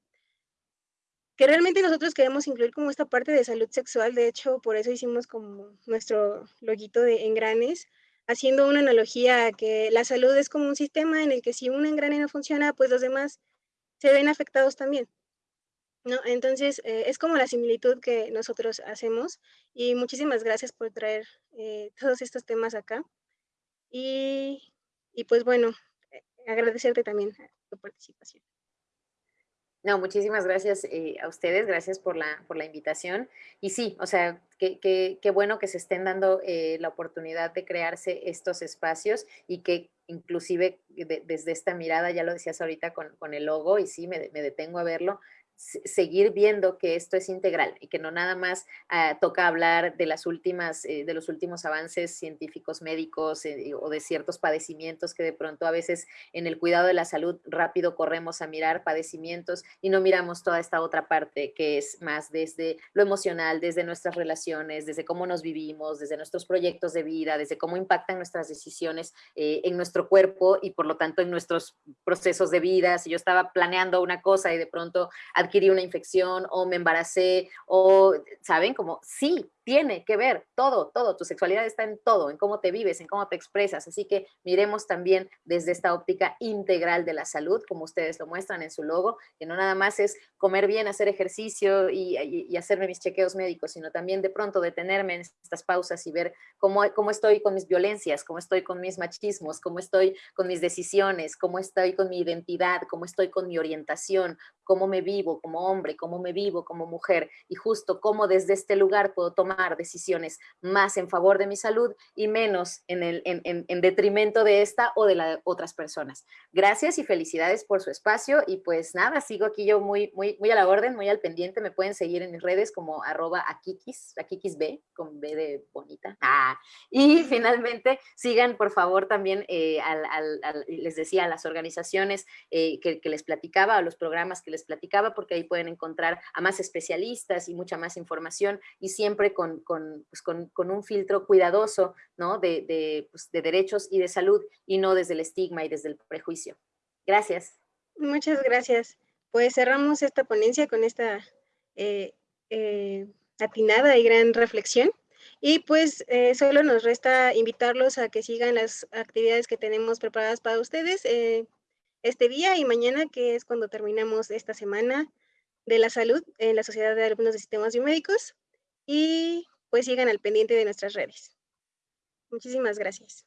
Speaker 1: que realmente nosotros queremos incluir como esta parte de salud sexual, de hecho, por eso hicimos como nuestro loguito de engranes, haciendo una analogía a que la salud es como un sistema en el que si un engrane no funciona, pues los demás se ven afectados también. ¿no? Entonces, eh, es como la similitud que nosotros hacemos y muchísimas gracias por traer eh, todos estos temas acá. Y, y pues bueno, eh, agradecerte también tu participación.
Speaker 2: No, muchísimas gracias eh, a ustedes, gracias por la, por la invitación. Y sí, o sea, qué bueno que se estén dando eh, la oportunidad de crearse estos espacios y que inclusive desde esta mirada, ya lo decías ahorita con, con el logo, y sí, me, me detengo a verlo, seguir viendo que esto es integral y que no nada más ah, toca hablar de las últimas, eh, de los últimos avances científicos médicos eh, o de ciertos padecimientos que de pronto a veces en el cuidado de la salud rápido corremos a mirar padecimientos y no miramos toda esta otra parte que es más desde lo emocional, desde nuestras relaciones, desde cómo nos vivimos, desde nuestros proyectos de vida, desde cómo impactan nuestras decisiones eh, en nuestro cuerpo y por lo tanto en nuestros procesos de vida. Si yo estaba planeando una cosa y de pronto adquirí una infección o me embaracé o, ¿saben? Como sí, tiene que ver todo, todo, tu sexualidad está en todo, en cómo te vives, en cómo te expresas, así que miremos también desde esta óptica integral de la salud, como ustedes lo muestran en su logo, que no nada más es comer bien, hacer ejercicio y, hacerme mis chequeos médicos, sino también de pronto detenerme en estas pausas y ver cómo, cómo estoy con mis violencias, cómo estoy con mis machismos, cómo estoy con mis decisiones, cómo estoy con mi identidad, cómo estoy con mi orientación, cómo me vivo como hombre, cómo me vivo como mujer y justo cómo desde este lugar puedo tomar decisiones más en favor de mi salud y menos en, el, en, detrimento de esta o de las otras personas. Gracias y felicidades por su espacio y pues nada, sigo aquí yo muy, muy, muy a la orden, muy al pendiente, me pueden seguir en mis redes como arroba akikis, akikisb, con B de bonita. Ah, y finalmente sigan por favor también, eh, les decía, a las organizaciones eh, que, que les platicaba, a los programas que les platicaba, porque ahí pueden encontrar a más especialistas y mucha más información y siempre pues, con, un filtro cuidadoso ¿no? de, pues, de, derechos y de salud y no desde el estigma y desde el prejuicio. Gracias.
Speaker 1: Muchas gracias. Pues cerramos esta ponencia con esta eh, eh, atinada y gran reflexión. Y pues eh, solo nos resta invitarlos a que sigan las actividades que tenemos preparadas para ustedes este día y mañana, que es cuando terminamos esta semana de la salud en la Sociedad de Alumnos de Sistemas Biomédicos y pues sigan al pendiente de nuestras redes. Muchísimas gracias.